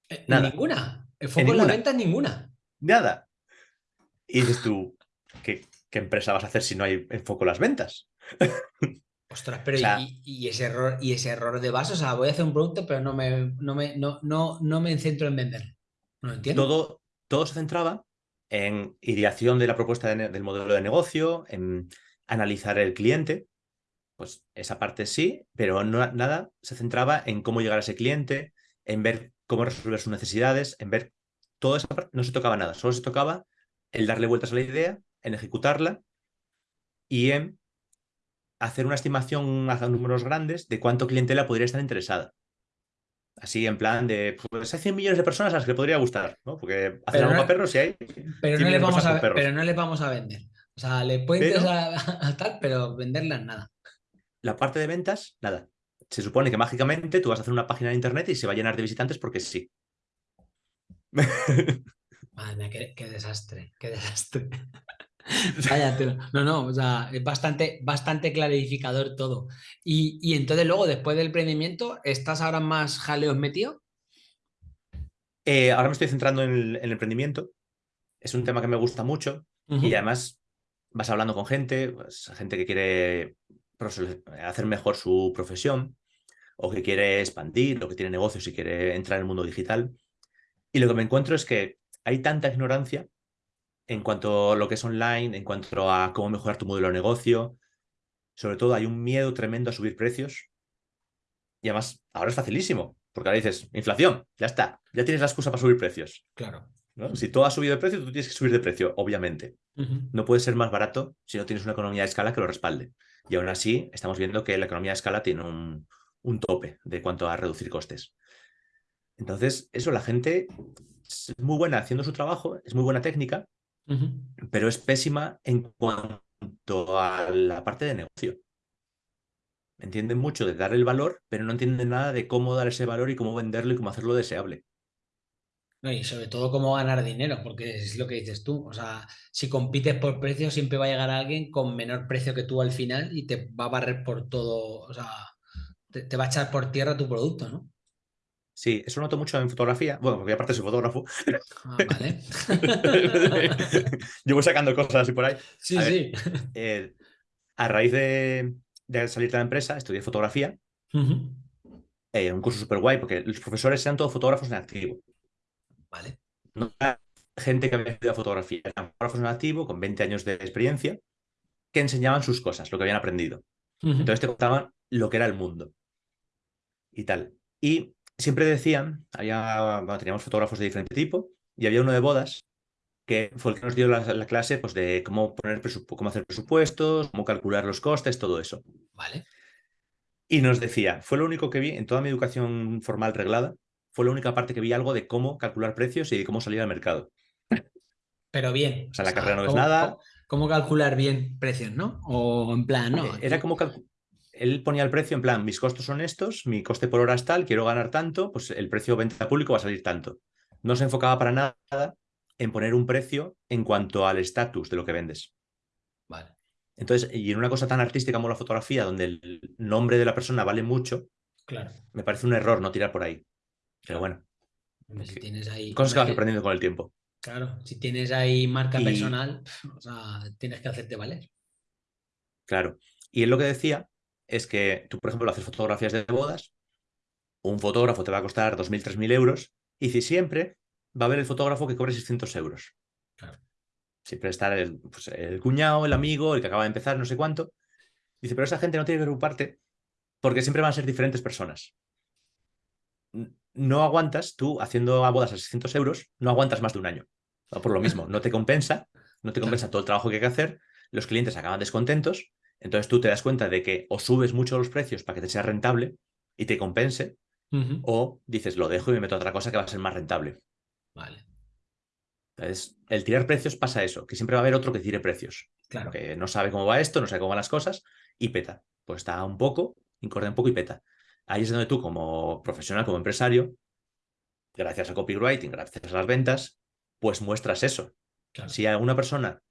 Eh, Nada. ¿En ninguna? ¿El foco en, las ventas? Ninguna. Nada. Y dices tú, ¿qué, ¿qué empresa vas a hacer si no hay enfoco en las ventas? Ostras, pero y, ese error, y ese error de base, o sea, voy a hacer un producto, pero no me, no me, no, no, no me centro en vender. No lo entiendo. Todo, todo se centraba en ideación de la propuesta del modelo de negocio, en analizar el cliente, pues esa parte sí, pero no, nada se centraba en cómo llegar a ese cliente, en ver cómo resolver sus necesidades, en ver toda esa parte, no se tocaba nada, solo se tocaba el darle vueltas a la idea en ejecutarla y en hacer una estimación a números grandes de cuánto clientela podría estar interesada. Así en plan de, pues hay 100 millones de personas a las que podría gustar, ¿no? Porque hacer algo para perros si hay. Pero no, les vamos a, pero no les vamos a vender. O sea, le puede interesar a, tal, pero venderlas nada. La parte de ventas, nada. Se supone que mágicamente tú vas a hacer una página de internet y se va a llenar de visitantes porque sí. Madre qué desastre, qué desastre. No, no, o sea, es bastante, bastante clarificador todo. Y, entonces luego, después del emprendimiento, ¿estás ahora más jaleos metido? Eh, ahora me estoy centrando en el, emprendimiento. Es un tema que me gusta mucho y además vas hablando con gente, pues, gente que quiere hacer mejor su profesión o que quiere expandir o que tiene negocios y quiere entrar en el mundo digital. Y lo que me encuentro es que hay tanta ignorancia en cuanto a lo que es online, en cuanto a cómo mejorar tu modelo de negocio. Sobre todo hay un miedo tremendo a subir precios. Y además, ahora es facilísimo, porque ahora dices, inflación, ya está, ya tienes la excusa para subir precios. Claro. Si todo ha subido de precio, tú tienes que subir de precio, obviamente. No puede ser más barato si no tienes una economía de escala que lo respalde. Y aún así, estamos viendo que la economía de escala tiene un, un tope de cuanto a reducir costes. Entonces, eso, la gente es muy buena haciendo su trabajo, es muy buena técnica, pero es pésima en cuanto a la parte de negocio. Entienden mucho de dar el valor, pero no entienden nada de cómo dar ese valor y cómo venderlo y cómo hacerlo deseable. y sobre todo cómo ganar dinero, porque es lo que dices tú. O sea, si compites por precio, siempre va a llegar alguien con menor precio que tú al final y te va a barrer por todo. O sea, te, va a echar por tierra tu producto, ¿no? Sí, eso noto mucho en fotografía. Bueno, porque aparte soy fotógrafo. Ah, vale. Yo voy sacando cosas así por ahí. Sí, sí. Eh, a raíz de, salir de la empresa, estudié fotografía. Eh, un curso súper guay, porque los profesores eran todos fotógrafos en activo. Vale. No era gente que había estudiado fotografía, eran fotógrafos en activo con 20 años de experiencia que enseñaban sus cosas, lo que habían aprendido. Entonces te contaban lo que era el mundo y tal. Y siempre decían, había, teníamos fotógrafos de diferente tipo, y había uno de bodas que fue el que nos dio la, clase pues, de cómo, poner cómo hacer presupuestos, cómo calcular los costes, todo eso. Vale. Y nos decía, fue lo único que vi en toda mi educación formal reglada, fue la única parte que vi algo de cómo calcular precios y de cómo salir al mercado. Pero bien. O sea, la carrera no es nada. Cómo, calcular bien precios, no? O en plan, no. Era como calcular él ponía el precio en plan, mis costos son estos, mi coste por hora es tal, quiero ganar tanto, pues el precio de venta público va a salir tanto. No se enfocaba para nada en poner un precio en cuanto al estatus de lo que vendes. Vale. Entonces, y en una cosa tan artística como la fotografía, donde el nombre de la persona vale mucho, claro. me parece un error no tirar por ahí. Pero bueno. Si tienes ahí, cosas que vas aprendiendo con el tiempo. Claro, si tienes ahí marca personal, o sea, tienes que hacerte valer. Claro. Y él lo que decía es que tú, por ejemplo, haces fotografías de bodas, un fotógrafo te va a costar 2.000, 3.000 euros, y si siempre va a haber el fotógrafo que cobre 600 euros. Siempre está pues, el, cuñado, el amigo, el que acaba de empezar, no sé cuánto. Dice, pero esa gente no tiene que preocuparte porque siempre van a ser diferentes personas. No aguantas, tú haciendo bodas a 600 euros, no aguantas más de un año. Por lo mismo, no te compensa, no te compensa todo el trabajo que hay que hacer, los clientes acaban descontentos entonces tú te das cuenta de que o subes mucho los precios para que te sea rentable y te compense, o dices, lo dejo y me meto a otra cosa que va a ser más rentable. Vale. Entonces, el tirar precios pasa eso, que siempre va a haber otro que tire precios. Claro. Que no sabe cómo va esto, no sabe cómo van las cosas y peta. Pues está un poco, incorda un poco y peta. Ahí es donde tú, como profesional, como empresario, gracias a copywriting, gracias a las ventas, pues muestras eso. Si alguna persona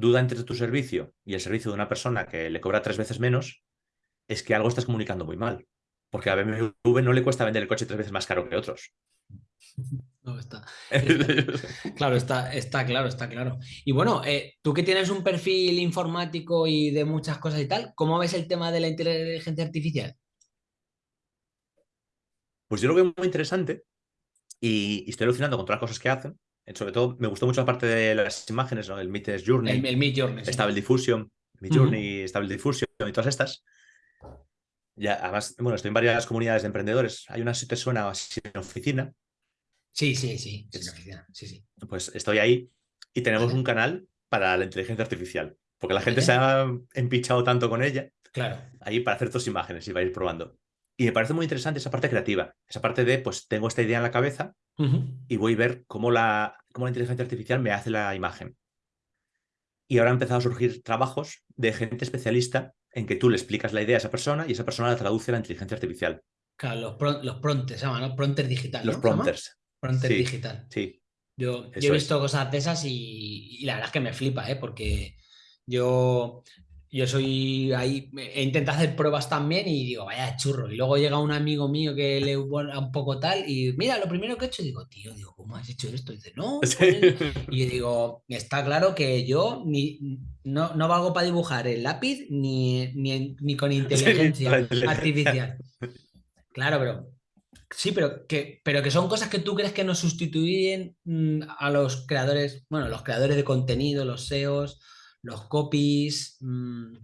duda entre tu servicio y el servicio de una persona que le cobra tres veces menos, es que algo estás comunicando muy mal. Porque a BMW no le cuesta vender el coche tres veces más caro que otros. No, está, claro, está, está claro, está claro. Y bueno, eh, tú que tienes un perfil informático y de muchas cosas y tal, ¿cómo ves el tema de la inteligencia artificial? Pues yo lo veo muy interesante y, y estoy alucinando con todas las cosas que hacen sobre todo me gustó mucho la parte de las imágenes, ¿no? El Meet Journey. El, el Journey. Stable Diffusion, Mid Journey, Stable Diffusion y todas estas. Ya, además, bueno, estoy en varias comunidades de emprendedores. Hay una, si te suena, así en oficina. Sí, sí, sí, oficina. Sí, sí. Pues estoy ahí y tenemos un canal para la inteligencia artificial. Porque la gente se ha empichado tanto con ella. Claro. Ahí para hacer tus imágenes y va a ir probando. Y me parece muy interesante esa parte creativa, esa parte de, pues tengo esta idea en la cabeza y voy a ver cómo la, cómo la inteligencia artificial me hace la imagen. Y ahora han empezado a surgir trabajos de gente especialista en que tú le explicas la idea a esa persona y esa persona la traduce a la inteligencia artificial. Claro, los, los prompters, llaman, ¿no? Prompters digital. Los prompters. Prompter digital. Sí. Yo, he visto cosas de esas y, y, la verdad es que me flipa, ¿eh? porque yo yo soy ahí, he intentado hacer pruebas también y digo, vaya churro. Y luego llega un amigo mío que le un poco tal y mira, lo primero que he hecho, digo, tío, digo, ¿cómo has hecho esto? Y dice, no. Pues", y digo, está claro que yo ni, no, no valgo para dibujar el lápiz ni, ni, con inteligencia artificial. Claro, pero sí, pero que, pero que son cosas que tú crees que nos sustituyen mm, a los creadores, bueno, los creadores de contenido, los SEOs, los copies. Mm,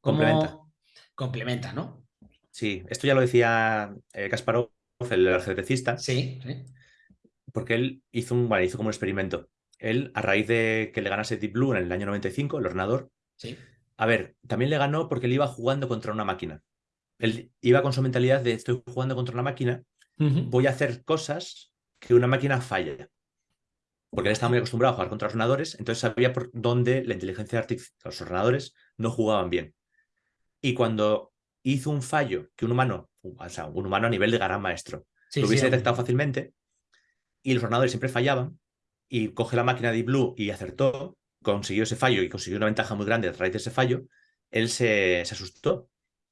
complementa. Complementa, ¿no? Sí, esto ya lo decía eh, Kasparov, el ajedrecista. Sí, sí. Porque él hizo, un, bueno, hizo como un experimento él, a raíz de que le ganase Deep Blue en el año 95, el ordenador, sí. a ver, también le ganó porque él iba jugando contra una máquina. Él iba con su mentalidad de estoy jugando contra una máquina, voy a hacer cosas que una máquina falla. Porque él estaba muy acostumbrado a jugar contra ordenadores, entonces sabía por dónde la inteligencia artificial, los ordenadores no jugaban bien. Y cuando hizo un fallo que un humano, o sea, un humano a nivel de gran maestro, lo hubiese detectado fácilmente, y los ordenadores siempre fallaban, y coge la máquina de Blue y acertó, consiguió ese fallo y consiguió una ventaja muy grande a través de ese fallo, él se, asustó.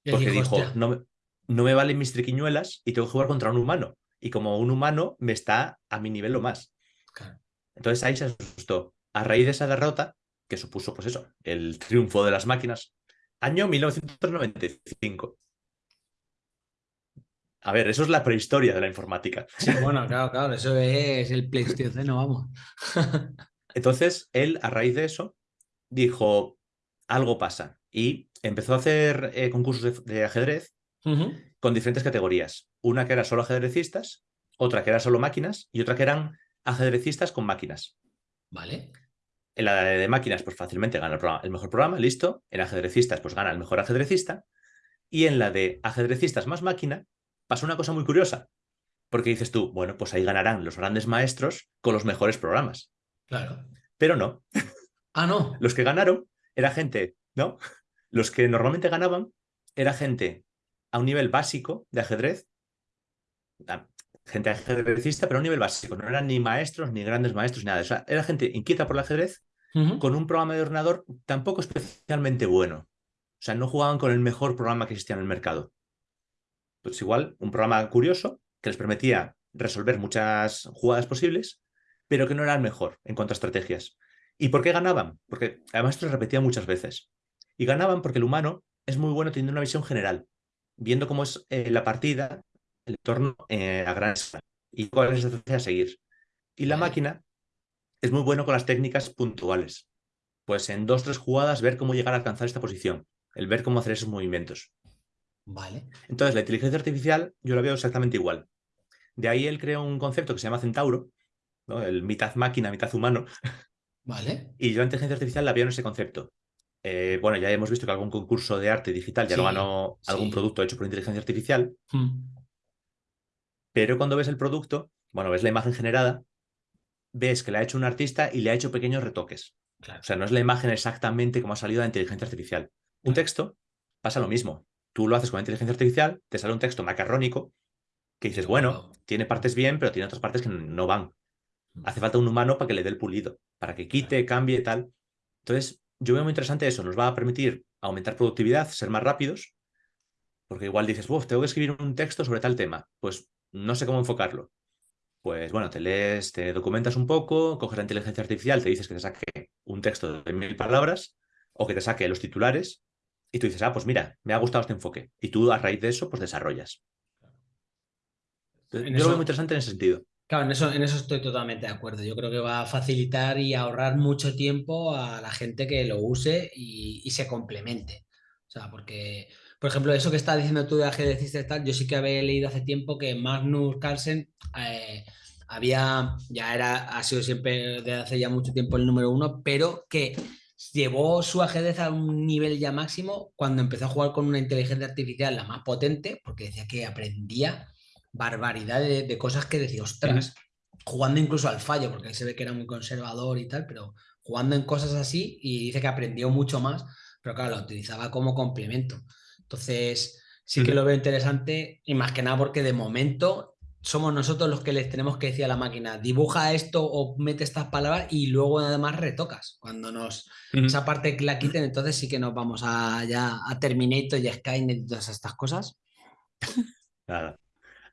Porque dijo, no, no me valen mis triquiñuelas y tengo que jugar contra un humano. Y como un humano me está a mi nivel lo más. Entonces ahí se asustó. A raíz de esa derrota, que supuso, pues eso, el triunfo de las máquinas, año 1995. A ver, eso es la prehistoria de la informática. Sí, bueno, claro, claro, eso es el Pleistoceno, vamos. Entonces, él, a raíz de eso, dijo, algo pasa. Y empezó a hacer eh, concursos de, ajedrez con diferentes categorías. Una que era solo ajedrecistas, otra que era solo máquinas y otra que eran ajedrecistas con máquinas. Vale. En la de máquinas, pues fácilmente gana el, el mejor programa, listo. En ajedrecistas, pues gana el mejor ajedrecista. Y en la de ajedrecistas más máquina, pasó una cosa muy curiosa, porque dices tú, bueno, pues ahí ganarán los grandes maestros con los mejores programas. Claro. Pero no. Ah, no. Los que ganaron era gente, ¿no? Los que normalmente ganaban era gente a un nivel básico de ajedrez, gente ajedrecista, pero a un nivel básico. No eran ni maestros, ni grandes maestros, ni nada. O sea, era gente inquieta por el ajedrez, con un programa de ordenador tampoco especialmente bueno. O sea, no jugaban con el mejor programa que existía en el mercado. Pues igual, un programa curioso que les permitía resolver muchas jugadas posibles, pero que no era el mejor en cuanto a estrategias. ¿Y por qué ganaban? Porque además esto se repetía muchas veces. Y ganaban porque el humano es muy bueno teniendo una visión general, viendo cómo es eh, la partida, el entorno eh, a gran escala y cuál es la estrategia a seguir. Y la máquina es muy bueno con las técnicas puntuales. Pues en dos, tres jugadas ver cómo llegar a alcanzar esta posición, el ver cómo hacer esos movimientos. Vale. Entonces, la inteligencia artificial yo la veo exactamente igual. De ahí él creó un concepto que se llama Centauro, ¿no? el mitad máquina, mitad humano. Vale. Y yo la inteligencia artificial la veo en ese concepto. Eh, bueno, ya hemos visto que algún concurso de arte digital ya lo ganó algún producto hecho por inteligencia artificial. Hmm. Pero cuando ves el producto, bueno, ves la imagen generada, ves que la ha hecho un artista y le ha hecho pequeños retoques. O sea, no es la imagen exactamente como ha salido de la inteligencia artificial. Un texto pasa lo mismo tú lo haces con inteligencia artificial, te sale un texto macarrónico que dices, bueno, tiene partes bien, pero tiene otras partes que no van. Mm. Hace falta un humano para que le dé el pulido, para que quite, cambie, tal. Entonces, yo veo muy interesante eso, nos va a permitir aumentar productividad, ser más rápidos, porque igual dices, uff, tengo que escribir un texto sobre tal tema, pues no sé cómo enfocarlo. Pues bueno, te lees, te documentas un poco, coges la inteligencia artificial, te dices que te saque un texto de mil palabras o que te saque los titulares y tú dices, ah, pues mira, me ha gustado este enfoque. Y tú a raíz de eso, pues desarrollas. yo lo veo muy interesante en ese sentido. Claro, en eso, en eso estoy totalmente de acuerdo. Yo creo que va a facilitar y ahorrar mucho tiempo a la gente que lo use y, se complemente. O sea, porque, por ejemplo, eso que estás diciendo tú de ajedrecistas y tal, yo sí que había leído hace tiempo que Magnus Carlsen eh, había, ya era, ha sido siempre desde hace ya mucho tiempo el número uno, pero que llevó su ajedrez a un nivel ya máximo cuando empezó a jugar con una inteligencia artificial la más potente, porque decía que aprendía barbaridad de, cosas que decía, ostras, jugando incluso al fallo, porque ahí se ve que era muy conservador y tal, pero jugando en cosas así y dice que aprendió mucho más, pero claro, lo utilizaba como complemento. Entonces, sí que lo veo interesante y más que nada porque de momento somos nosotros los que les tenemos que decir a la máquina, dibuja esto o mete estas palabras y luego además retocas. Cuando nos esa parte la quiten, entonces sí que nos vamos a, ya a Terminator y a Skynet y todas estas cosas. Nada.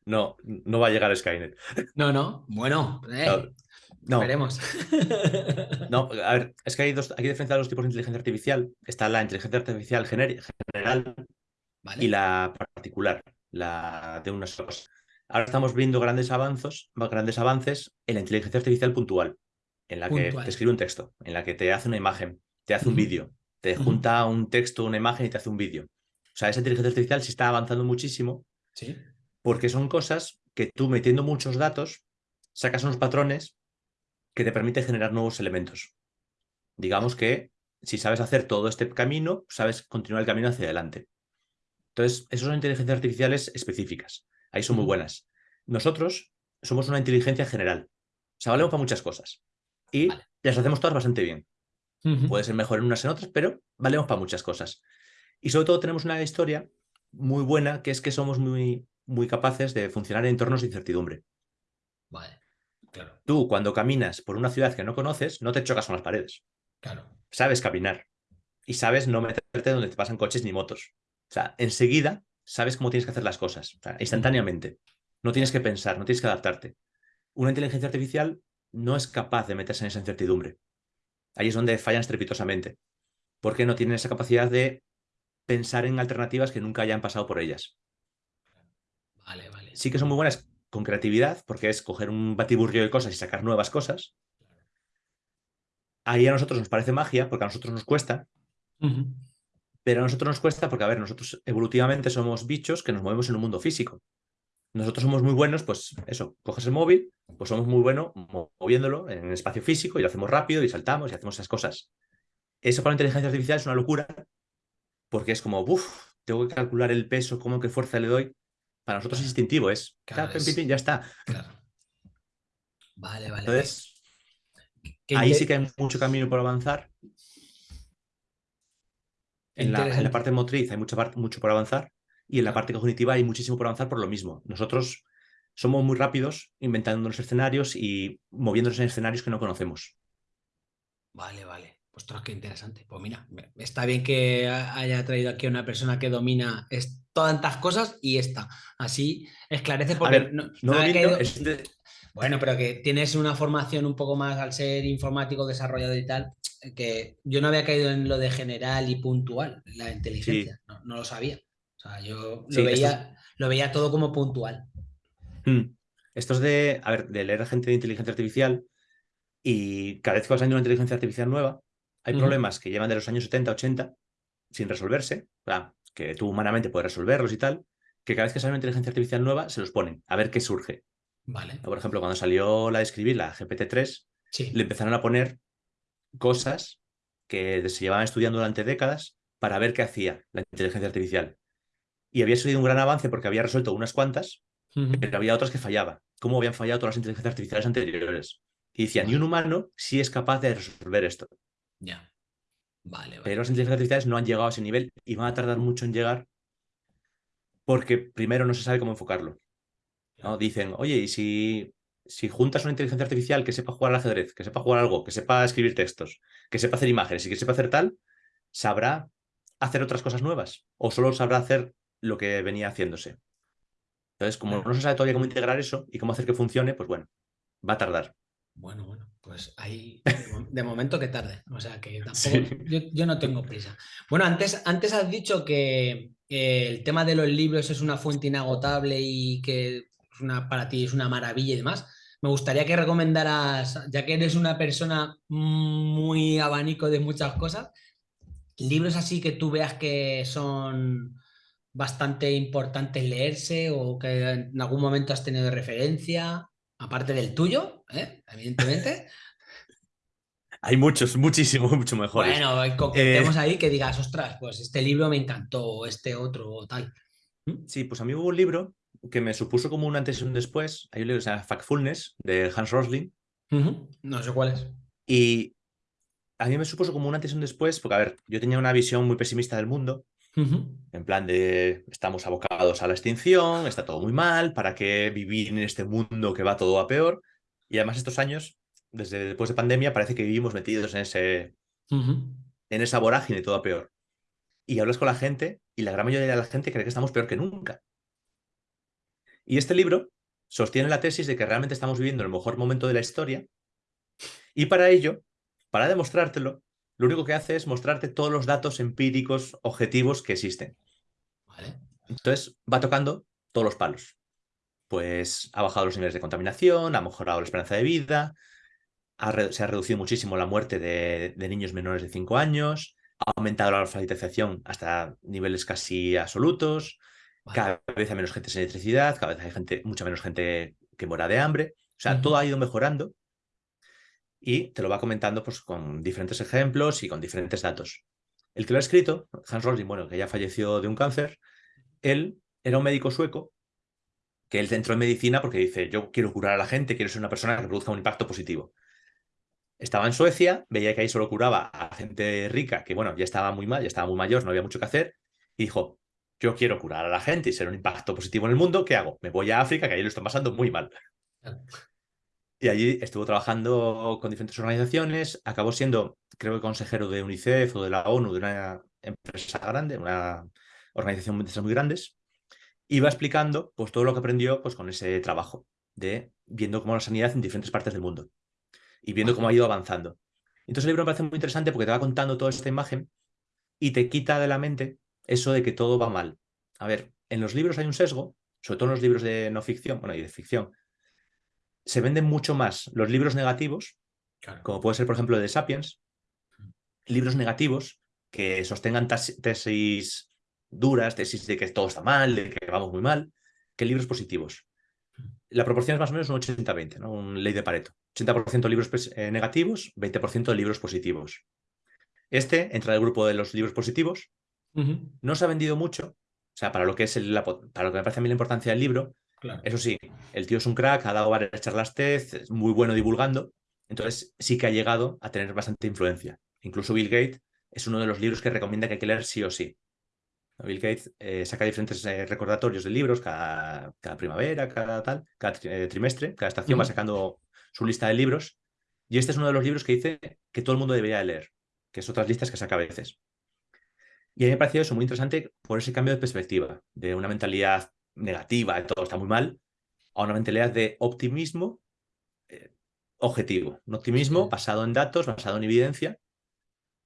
No, no va a llegar a Skynet. No, no. Bueno, eh. No. Veremos. No, a ver, es que hay dos, hay que diferenciar los tipos de inteligencia artificial. Está la inteligencia artificial general y la particular, la de unas cosas. Ahora estamos viendo grandes avances, grandes avances en la inteligencia artificial puntual, en la que te escribe un texto, en la que te hace una imagen, te hace un vídeo, te junta un texto, una imagen y te hace un vídeo. O sea, esa inteligencia artificial sí está avanzando muchísimo. Sí. Porque son cosas que tú metiendo muchos datos sacas unos patrones que te permiten generar nuevos elementos. Digamos que si sabes hacer todo este camino, sabes continuar el camino hacia adelante. Entonces, esas son inteligencias artificiales específicas. Ahí son muy buenas. Nosotros somos una inteligencia general. O sea, valemos para muchas cosas. Y las hacemos todas bastante bien. Puede ser mejor en unas en otras, pero valemos para muchas cosas. Y sobre todo tenemos una historia muy buena, que es que somos muy, muy capaces de funcionar en entornos de incertidumbre. Vale, claro. Tú, cuando caminas por una ciudad que no conoces, no te chocas con las paredes. Claro. Sabes caminar. Y sabes no meterte donde te pasan coches ni motos. O sea, enseguida sabes cómo tienes que hacer las cosas. instantáneamente. No tienes que pensar, no tienes que adaptarte. Una inteligencia artificial no es capaz de meterse en esa incertidumbre. Ahí es donde fallan estrepitosamente. Porque no tienen esa capacidad de pensar en alternativas que nunca hayan pasado por ellas. Vale, vale. Sí que son muy buenas con creatividad, porque es coger un batiburrio de cosas y sacar nuevas cosas. Ahí a nosotros nos parece magia, porque a nosotros nos cuesta. Pero a nosotros nos cuesta porque, a ver, nosotros evolutivamente somos bichos que nos movemos en un mundo físico. Nosotros somos muy buenos, pues eso, coges el móvil, pues somos muy buenos moviéndolo en el espacio físico y lo hacemos rápido y saltamos y hacemos esas cosas. Eso para la inteligencia artificial es una locura porque es como, uff, tengo que calcular el peso, cómo qué fuerza le doy. Para nosotros es instintivo, es, ya está. Vale, vale. Entonces, ahí sí que hay mucho camino por avanzar. En la, parte motriz hay mucho, mucho por avanzar y en la parte cognitiva hay muchísimo por avanzar por lo mismo. Nosotros somos muy rápidos inventando los escenarios y moviéndonos en escenarios que no conocemos. Vale, vale. Ostras, qué interesante. Pues mira, está bien que haya traído aquí a una persona que domina tantas cosas y esta. Así esclarece porque no, Bueno, pero que tienes una formación un poco más al ser informático desarrollado y tal, que yo no había caído en lo de general y puntual, la inteligencia. No, lo sabía. O sea, yo lo, veía, lo veía todo como puntual. Hmm. Esto es de, a ver, de leer gente de inteligencia artificial y cada vez que vas a una inteligencia artificial nueva, hay problemas que llevan de los años 70, 80 sin resolverse, que tú humanamente puedes resolverlos y tal, que cada vez que sale una inteligencia artificial nueva se los ponen a ver qué surge. Vale. Por ejemplo, cuando salió la de escribir, la GPT-3, le empezaron a poner cosas que se llevaban estudiando durante décadas para ver qué hacía la inteligencia artificial. Y había sido un gran avance porque había resuelto unas cuantas, pero había otras que fallaban. ¿Cómo habían fallado todas las inteligencias artificiales anteriores? Y decían, ni un humano sí es capaz de resolver esto. Ya. Vale, Pero las inteligencias artificiales no han llegado a ese nivel y van a tardar mucho en llegar porque primero no se sabe cómo enfocarlo. ¿No? Dicen, oye, y si, si juntas una inteligencia artificial que sepa jugar al ajedrez, que sepa jugar algo, que sepa escribir textos, que sepa hacer imágenes y que sepa hacer tal, sabrá hacer otras cosas nuevas o solo sabrá hacer lo que venía haciéndose. Entonces, como no se sabe todavía cómo integrar eso y cómo hacer que funcione, pues bueno, va a tardar. Bueno, bueno, pues ahí de momento que tarde. O sea que tampoco, yo, no tengo prisa. Bueno, antes, antes has dicho que el tema de los libros es una fuente inagotable y que una, para ti es una maravilla y demás. Me gustaría que recomendaras, ya que eres una persona muy abanico de muchas cosas, libros así que tú veas que son bastante importantes leerse o que en algún momento has tenido referencia aparte del tuyo, ¿eh? evidentemente. Hay muchos, muchísimo, mucho mejores. Bueno, coquetemos eh, ahí que digas, ostras, pues este libro me encantó, o este otro, o tal. Sí, pues a mí hubo un libro que me supuso como un antes y un después. Hay un libro que se llama Factfulness, de Hans Rosling. No sé cuál es. Y a mí me supuso como un antes y un después, porque, a ver, yo tenía una visión muy pesimista del mundo. En plan de estamos abocados a la extinción, está todo muy mal, ¿para qué vivir en este mundo que va todo a peor? Y además estos años, desde después de pandemia, parece que vivimos metidos en ese en esa vorágine todo a peor. Y hablas con la gente y la gran mayoría de la gente cree que estamos peor que nunca. Y este libro sostiene la tesis de que realmente estamos viviendo el mejor momento de la historia Y para ello, para demostrártelo, lo único que hace es mostrarte todos los datos empíricos objetivos que existen. Entonces va tocando todos los palos. Pues ha bajado los niveles de contaminación, ha mejorado la esperanza de vida, se ha reducido muchísimo la muerte de, niños menores de 5 años, ha aumentado la alfabetización hasta niveles casi absolutos, cada vez hay menos gente sin electricidad, cada vez hay gente, mucha menos gente que muera de hambre. O sea, todo ha ido mejorando y te lo va comentando pues, con diferentes ejemplos y con diferentes datos. El que lo ha escrito, Hans Rosling, bueno, que ya falleció de un cáncer, él era un médico sueco que él entró en medicina porque dice, yo quiero curar a la gente, quiero ser una persona que produzca un impacto positivo. Estaba en Suecia, veía que ahí solo curaba a gente rica, que bueno, ya estaba muy mal, ya estaba muy mayor, no había mucho que hacer, y dijo, yo quiero curar a la gente y ser un impacto positivo en el mundo, ¿qué hago? Me voy a África, que ahí lo están pasando muy mal. Y allí estuvo trabajando con diferentes organizaciones, acabó siendo, creo que consejero de UNICEF o de la ONU, de una empresa grande, una organización de muy grandes, y va explicando pues, todo lo que aprendió pues, con ese trabajo, de viendo cómo la sanidad en diferentes partes del mundo y viendo cómo ha ido avanzando. Entonces el libro me parece muy interesante porque te va contando toda esta imagen y te quita de la mente eso de que todo va mal. A ver, en los libros hay un sesgo, sobre todo en los libros de no ficción, bueno, y de ficción, se venden mucho más los libros negativos, como puede ser, por ejemplo, de Sapiens, libros negativos que sostengan tesis duras, tesis de que todo está mal, de que vamos muy mal, que libros positivos. La proporción es más o menos un 80-20, ¿no? un ley de Pareto. 80% libros eh, negativos, 20% de libros positivos. Este entra en el grupo de los libros positivos. No se ha vendido mucho, o sea, para lo que es para lo que me parece a mí la importancia del libro. Eso sí, el tío es un crack, ha dado varias charlas TED, es muy bueno divulgando, entonces sí que ha llegado a tener bastante influencia. Incluso Bill Gates es uno de los libros que recomienda que hay que leer sí o sí. Bill Gates eh, saca diferentes eh, recordatorios de libros cada, primavera, cada tal, cada trimestre, cada estación va sacando su lista de libros, y este es uno de los libros que dice que todo el mundo debería leer, que es otras listas que saca a veces. Y a mí me ha parecido eso muy interesante por ese cambio de perspectiva, de una mentalidad negativa, de todo está muy mal, a una mentalidad de optimismo eh, objetivo, un optimismo basado en datos, basado en evidencia.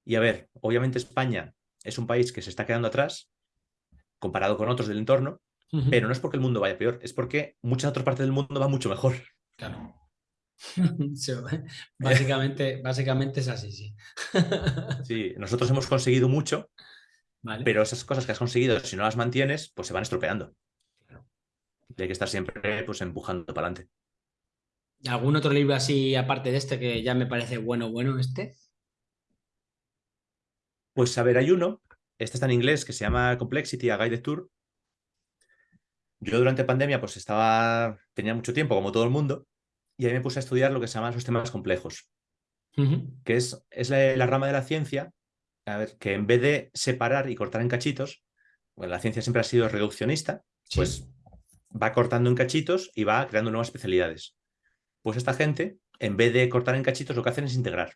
Y a ver, obviamente España es un país que se está quedando atrás comparado con otros del entorno, pero no es porque el mundo vaya peor, es porque muchas otras partes del mundo van mucho mejor. Claro. básicamente, básicamente es así, sí. sí, nosotros hemos conseguido mucho, pero esas cosas que has conseguido, si no las mantienes, pues se van estropeando. Y hay que estar siempre pues, empujando para adelante. ¿Algún otro libro así, aparte de este, que ya me parece bueno, bueno este? Pues a ver, hay uno, este está en inglés, que se llama Complexity, a Guided Tour. Yo durante pandemia pues estaba, tenía mucho tiempo, como todo el mundo, y ahí me puse a estudiar lo que se llaman los sistemas complejos, que es, es la, rama de la ciencia a ver, que en vez de separar y cortar en cachitos, bueno, la ciencia siempre ha sido reduccionista, pues va cortando en cachitos y va creando nuevas especialidades. Pues esta gente, en vez de cortar en cachitos, lo que hacen es integrar,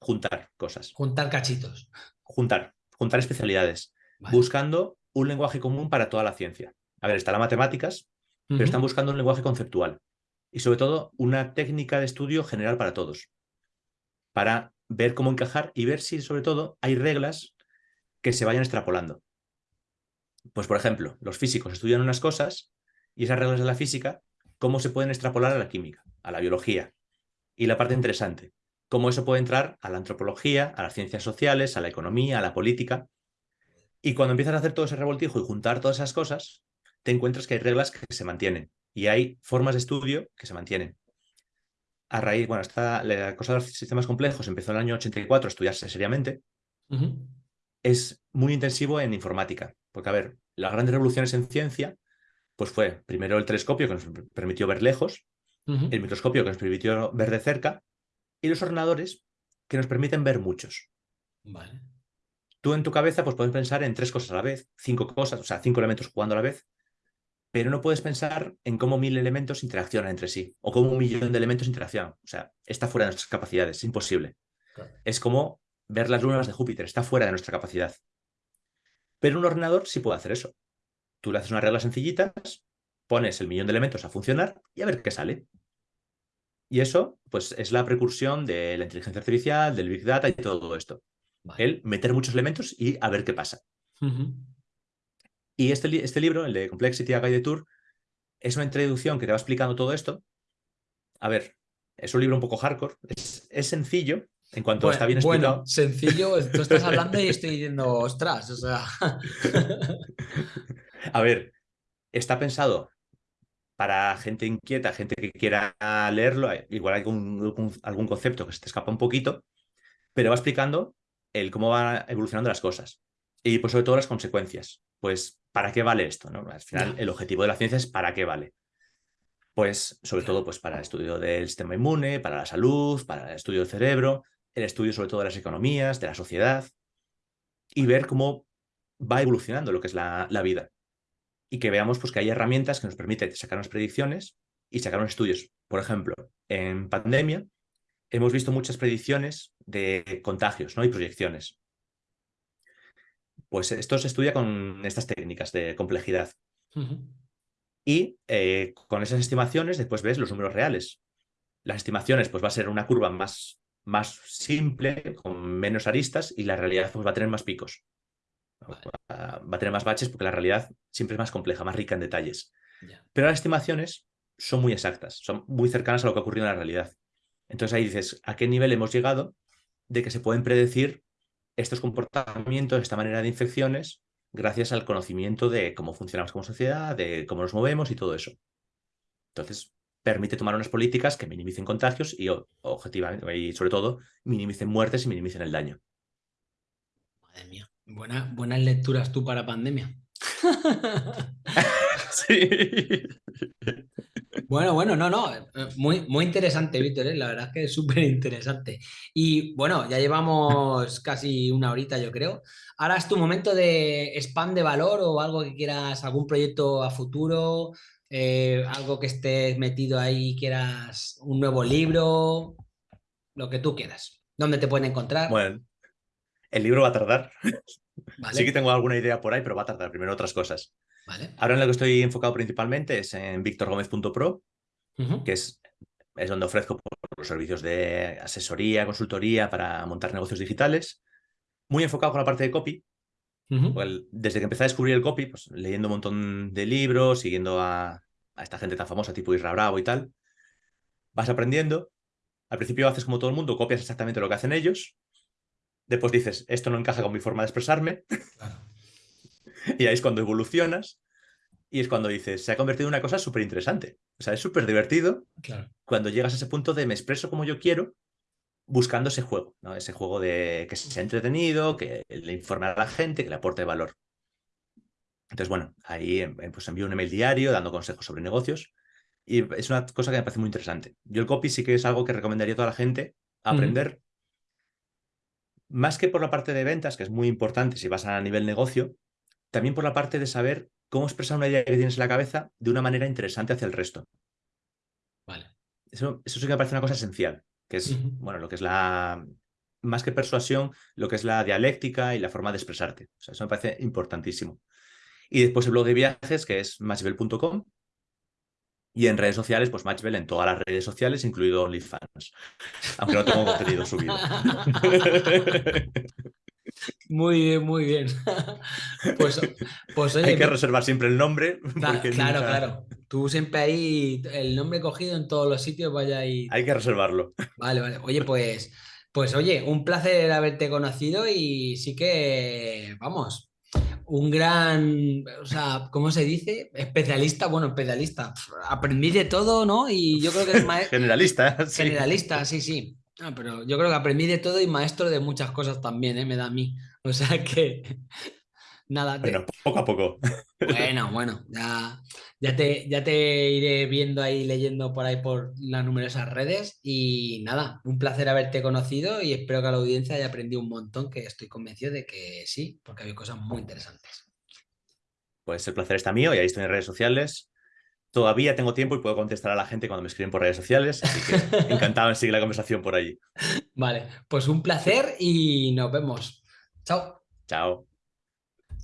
juntar cosas. Juntar cachitos. Juntar, juntar especialidades, buscando un lenguaje común para toda la ciencia. A ver, está las matemáticas, pero están buscando un lenguaje conceptual y sobre todo una técnica de estudio general para todos, para ver cómo encajar y ver si sobre todo hay reglas que se vayan extrapolando. Pues por ejemplo, los físicos estudian unas cosas y esas reglas de la física, cómo se pueden extrapolar a la química, a la biología. Y la parte interesante, cómo eso puede entrar a la antropología, a las ciencias sociales, a la economía, a la política. Y cuando empiezas a hacer todo ese revoltijo y juntar todas esas cosas, te encuentras que hay reglas que se mantienen y hay formas de estudio que se mantienen. A raíz, bueno, esta, la cosa de los sistemas complejos empezó en el año 84 a estudiarse seriamente. Es muy intensivo en informática, porque a ver, las grandes revoluciones en ciencia, pues fue primero el telescopio que nos permitió ver lejos, el microscopio que nos permitió ver de cerca, y los ordenadores que nos permiten ver muchos. Vale. Tú en tu cabeza pues puedes pensar en tres cosas a la vez, cinco cosas, o sea, cinco elementos jugando a la vez, pero no puedes pensar en cómo mil elementos interaccionan entre sí o cómo un millón de elementos interaccionan. O sea, está fuera de nuestras capacidades, es imposible. Es como ver las lunas de Júpiter, está fuera de nuestra capacidad. Pero un ordenador sí puede hacer eso. Tú le haces unas reglas sencillitas, pones el millón de elementos a funcionar y a ver qué sale. Y eso, pues, es la precursión de la inteligencia artificial, del Big Data y todo esto. El meter muchos elementos y a ver qué pasa. Y este, este libro, el de Complexity a Guide Tour, es una introducción que te va explicando todo esto. A ver, es un libro un poco hardcore, es, sencillo, en cuanto está bien explicado. Bueno, sencillo, tú estás hablando y estoy diciendo, ostras, o sea... A ver, está pensado para gente inquieta, gente que quiera leerlo, igual hay algún, algún concepto que se te escapa un poquito, pero va explicando el cómo van evolucionando las cosas. Y pues sobre todo las consecuencias. Pues, ¿para qué vale esto? ¿no? Al final, el objetivo de la ciencia es ¿para qué vale? Pues, sobre todo, pues para el estudio del sistema inmune, para la salud, para el estudio del cerebro, el estudio sobre todo de las economías, de la sociedad, y ver cómo va evolucionando lo que es la, la vida y que veamos pues, que hay herramientas que nos permiten sacar unas predicciones y sacar unos estudios. Por ejemplo, en pandemia hemos visto muchas predicciones de contagios ¿no? y proyecciones. Pues esto se estudia con estas técnicas de complejidad. Y eh, con esas estimaciones después ves los números reales. Las estimaciones pues va a ser una curva más, más simple, con menos aristas, y la realidad pues, va a tener más picos. Va a tener más baches porque la realidad siempre es más compleja, más rica en detalles. Pero las estimaciones son muy exactas, son muy cercanas a lo que ha ocurrido en la realidad. Entonces ahí dices, ¿a qué nivel hemos llegado de que se pueden predecir estos comportamientos, esta manera de infecciones, gracias al conocimiento de cómo funcionamos como sociedad, de cómo nos movemos y todo eso? Entonces, permite tomar unas políticas que minimicen contagios y objetivamente, y sobre todo, minimicen muertes y minimicen el daño. Madre mía buenas lecturas tú para pandemia. sí. Bueno, bueno, no, no, eh, muy, muy interesante, Víctor, ¿eh? la verdad es que es súper interesante. Y bueno, ya llevamos casi una horita, yo creo. Ahora es tu momento de spam de valor o algo que quieras, algún proyecto a futuro, eh, algo que estés metido ahí, quieras un nuevo libro, lo que tú quieras. ¿Dónde te pueden encontrar? Bueno, el libro va a tardar. Sí que tengo alguna idea por ahí, pero va a tardar primero otras cosas. Ahora en lo que estoy enfocado principalmente es en victorgomez.pro, que es, es donde ofrezco los servicios de asesoría, consultoría para montar negocios digitales. Muy enfocado con la parte de copy. desde que empecé a descubrir el copy, pues leyendo un montón de libros, siguiendo a, a esta gente tan famosa tipo Isra Bravo y tal, vas aprendiendo. Al principio haces como todo el mundo, copias exactamente lo que hacen ellos, Después dices, esto no encaja con mi forma de expresarme. y ahí es cuando evolucionas. Y es cuando dices, se ha convertido en una cosa súper interesante. O sea, es súper divertido cuando llegas a ese punto de me expreso como yo quiero, buscando ese juego, ¿no? Ese juego de que sea entretenido, que le informe a la gente, que le aporte valor. Entonces, bueno, ahí em, em, pues envío un email diario dando consejos sobre negocios y es una cosa que me parece muy interesante. Yo el copy sí que es algo que recomendaría a toda la gente aprender más que por la parte de ventas, que es muy importante si vas a nivel negocio, también por la parte de saber cómo expresar una idea que tienes en la cabeza de una manera interesante hacia el resto. Vale. Eso, eso sí que me parece una cosa esencial, que es, bueno, lo que es la, más que persuasión, lo que es la dialéctica y la forma de expresarte. O sea, eso me parece importantísimo. Y después el blog de viajes, que es matchbell.com, y en redes sociales, pues Matchbell en todas las redes sociales, incluido OnlyFans. Aunque no tengo contenido subido. Muy bien, muy bien. Pues, pues Hay que reservar siempre el nombre. Claro, claro, Tú siempre ahí, el nombre cogido en todos los sitios, vaya ahí. Hay que reservarlo. Vale, vale. Oye, pues, pues oye, un placer haberte conocido y sí que, vamos, un gran, o sea, ¿cómo se dice? Especialista, bueno, especialista. Aprendí de todo, ¿no? Y yo creo que es maestro. Generalista. Sí. Generalista, sí, sí. Ah, pero yo creo que aprendí de todo y maestro de muchas cosas también, ¿eh? Me da a mí. O sea que. Nada. Poco a poco. Bueno, bueno, ya, ya, te, ya te iré viendo ahí, leyendo por ahí por las numerosas redes. Y nada, un placer haberte conocido y espero que la audiencia haya aprendido un montón, que estoy convencido de que sí, porque hay cosas muy interesantes. Pues el placer está mío y ahí estoy en redes sociales. Todavía tengo tiempo y puedo contestar a la gente cuando me escriben por redes sociales, así que encantado en seguir la conversación por allí. Vale, pues un placer y nos vemos. Chao. Chao.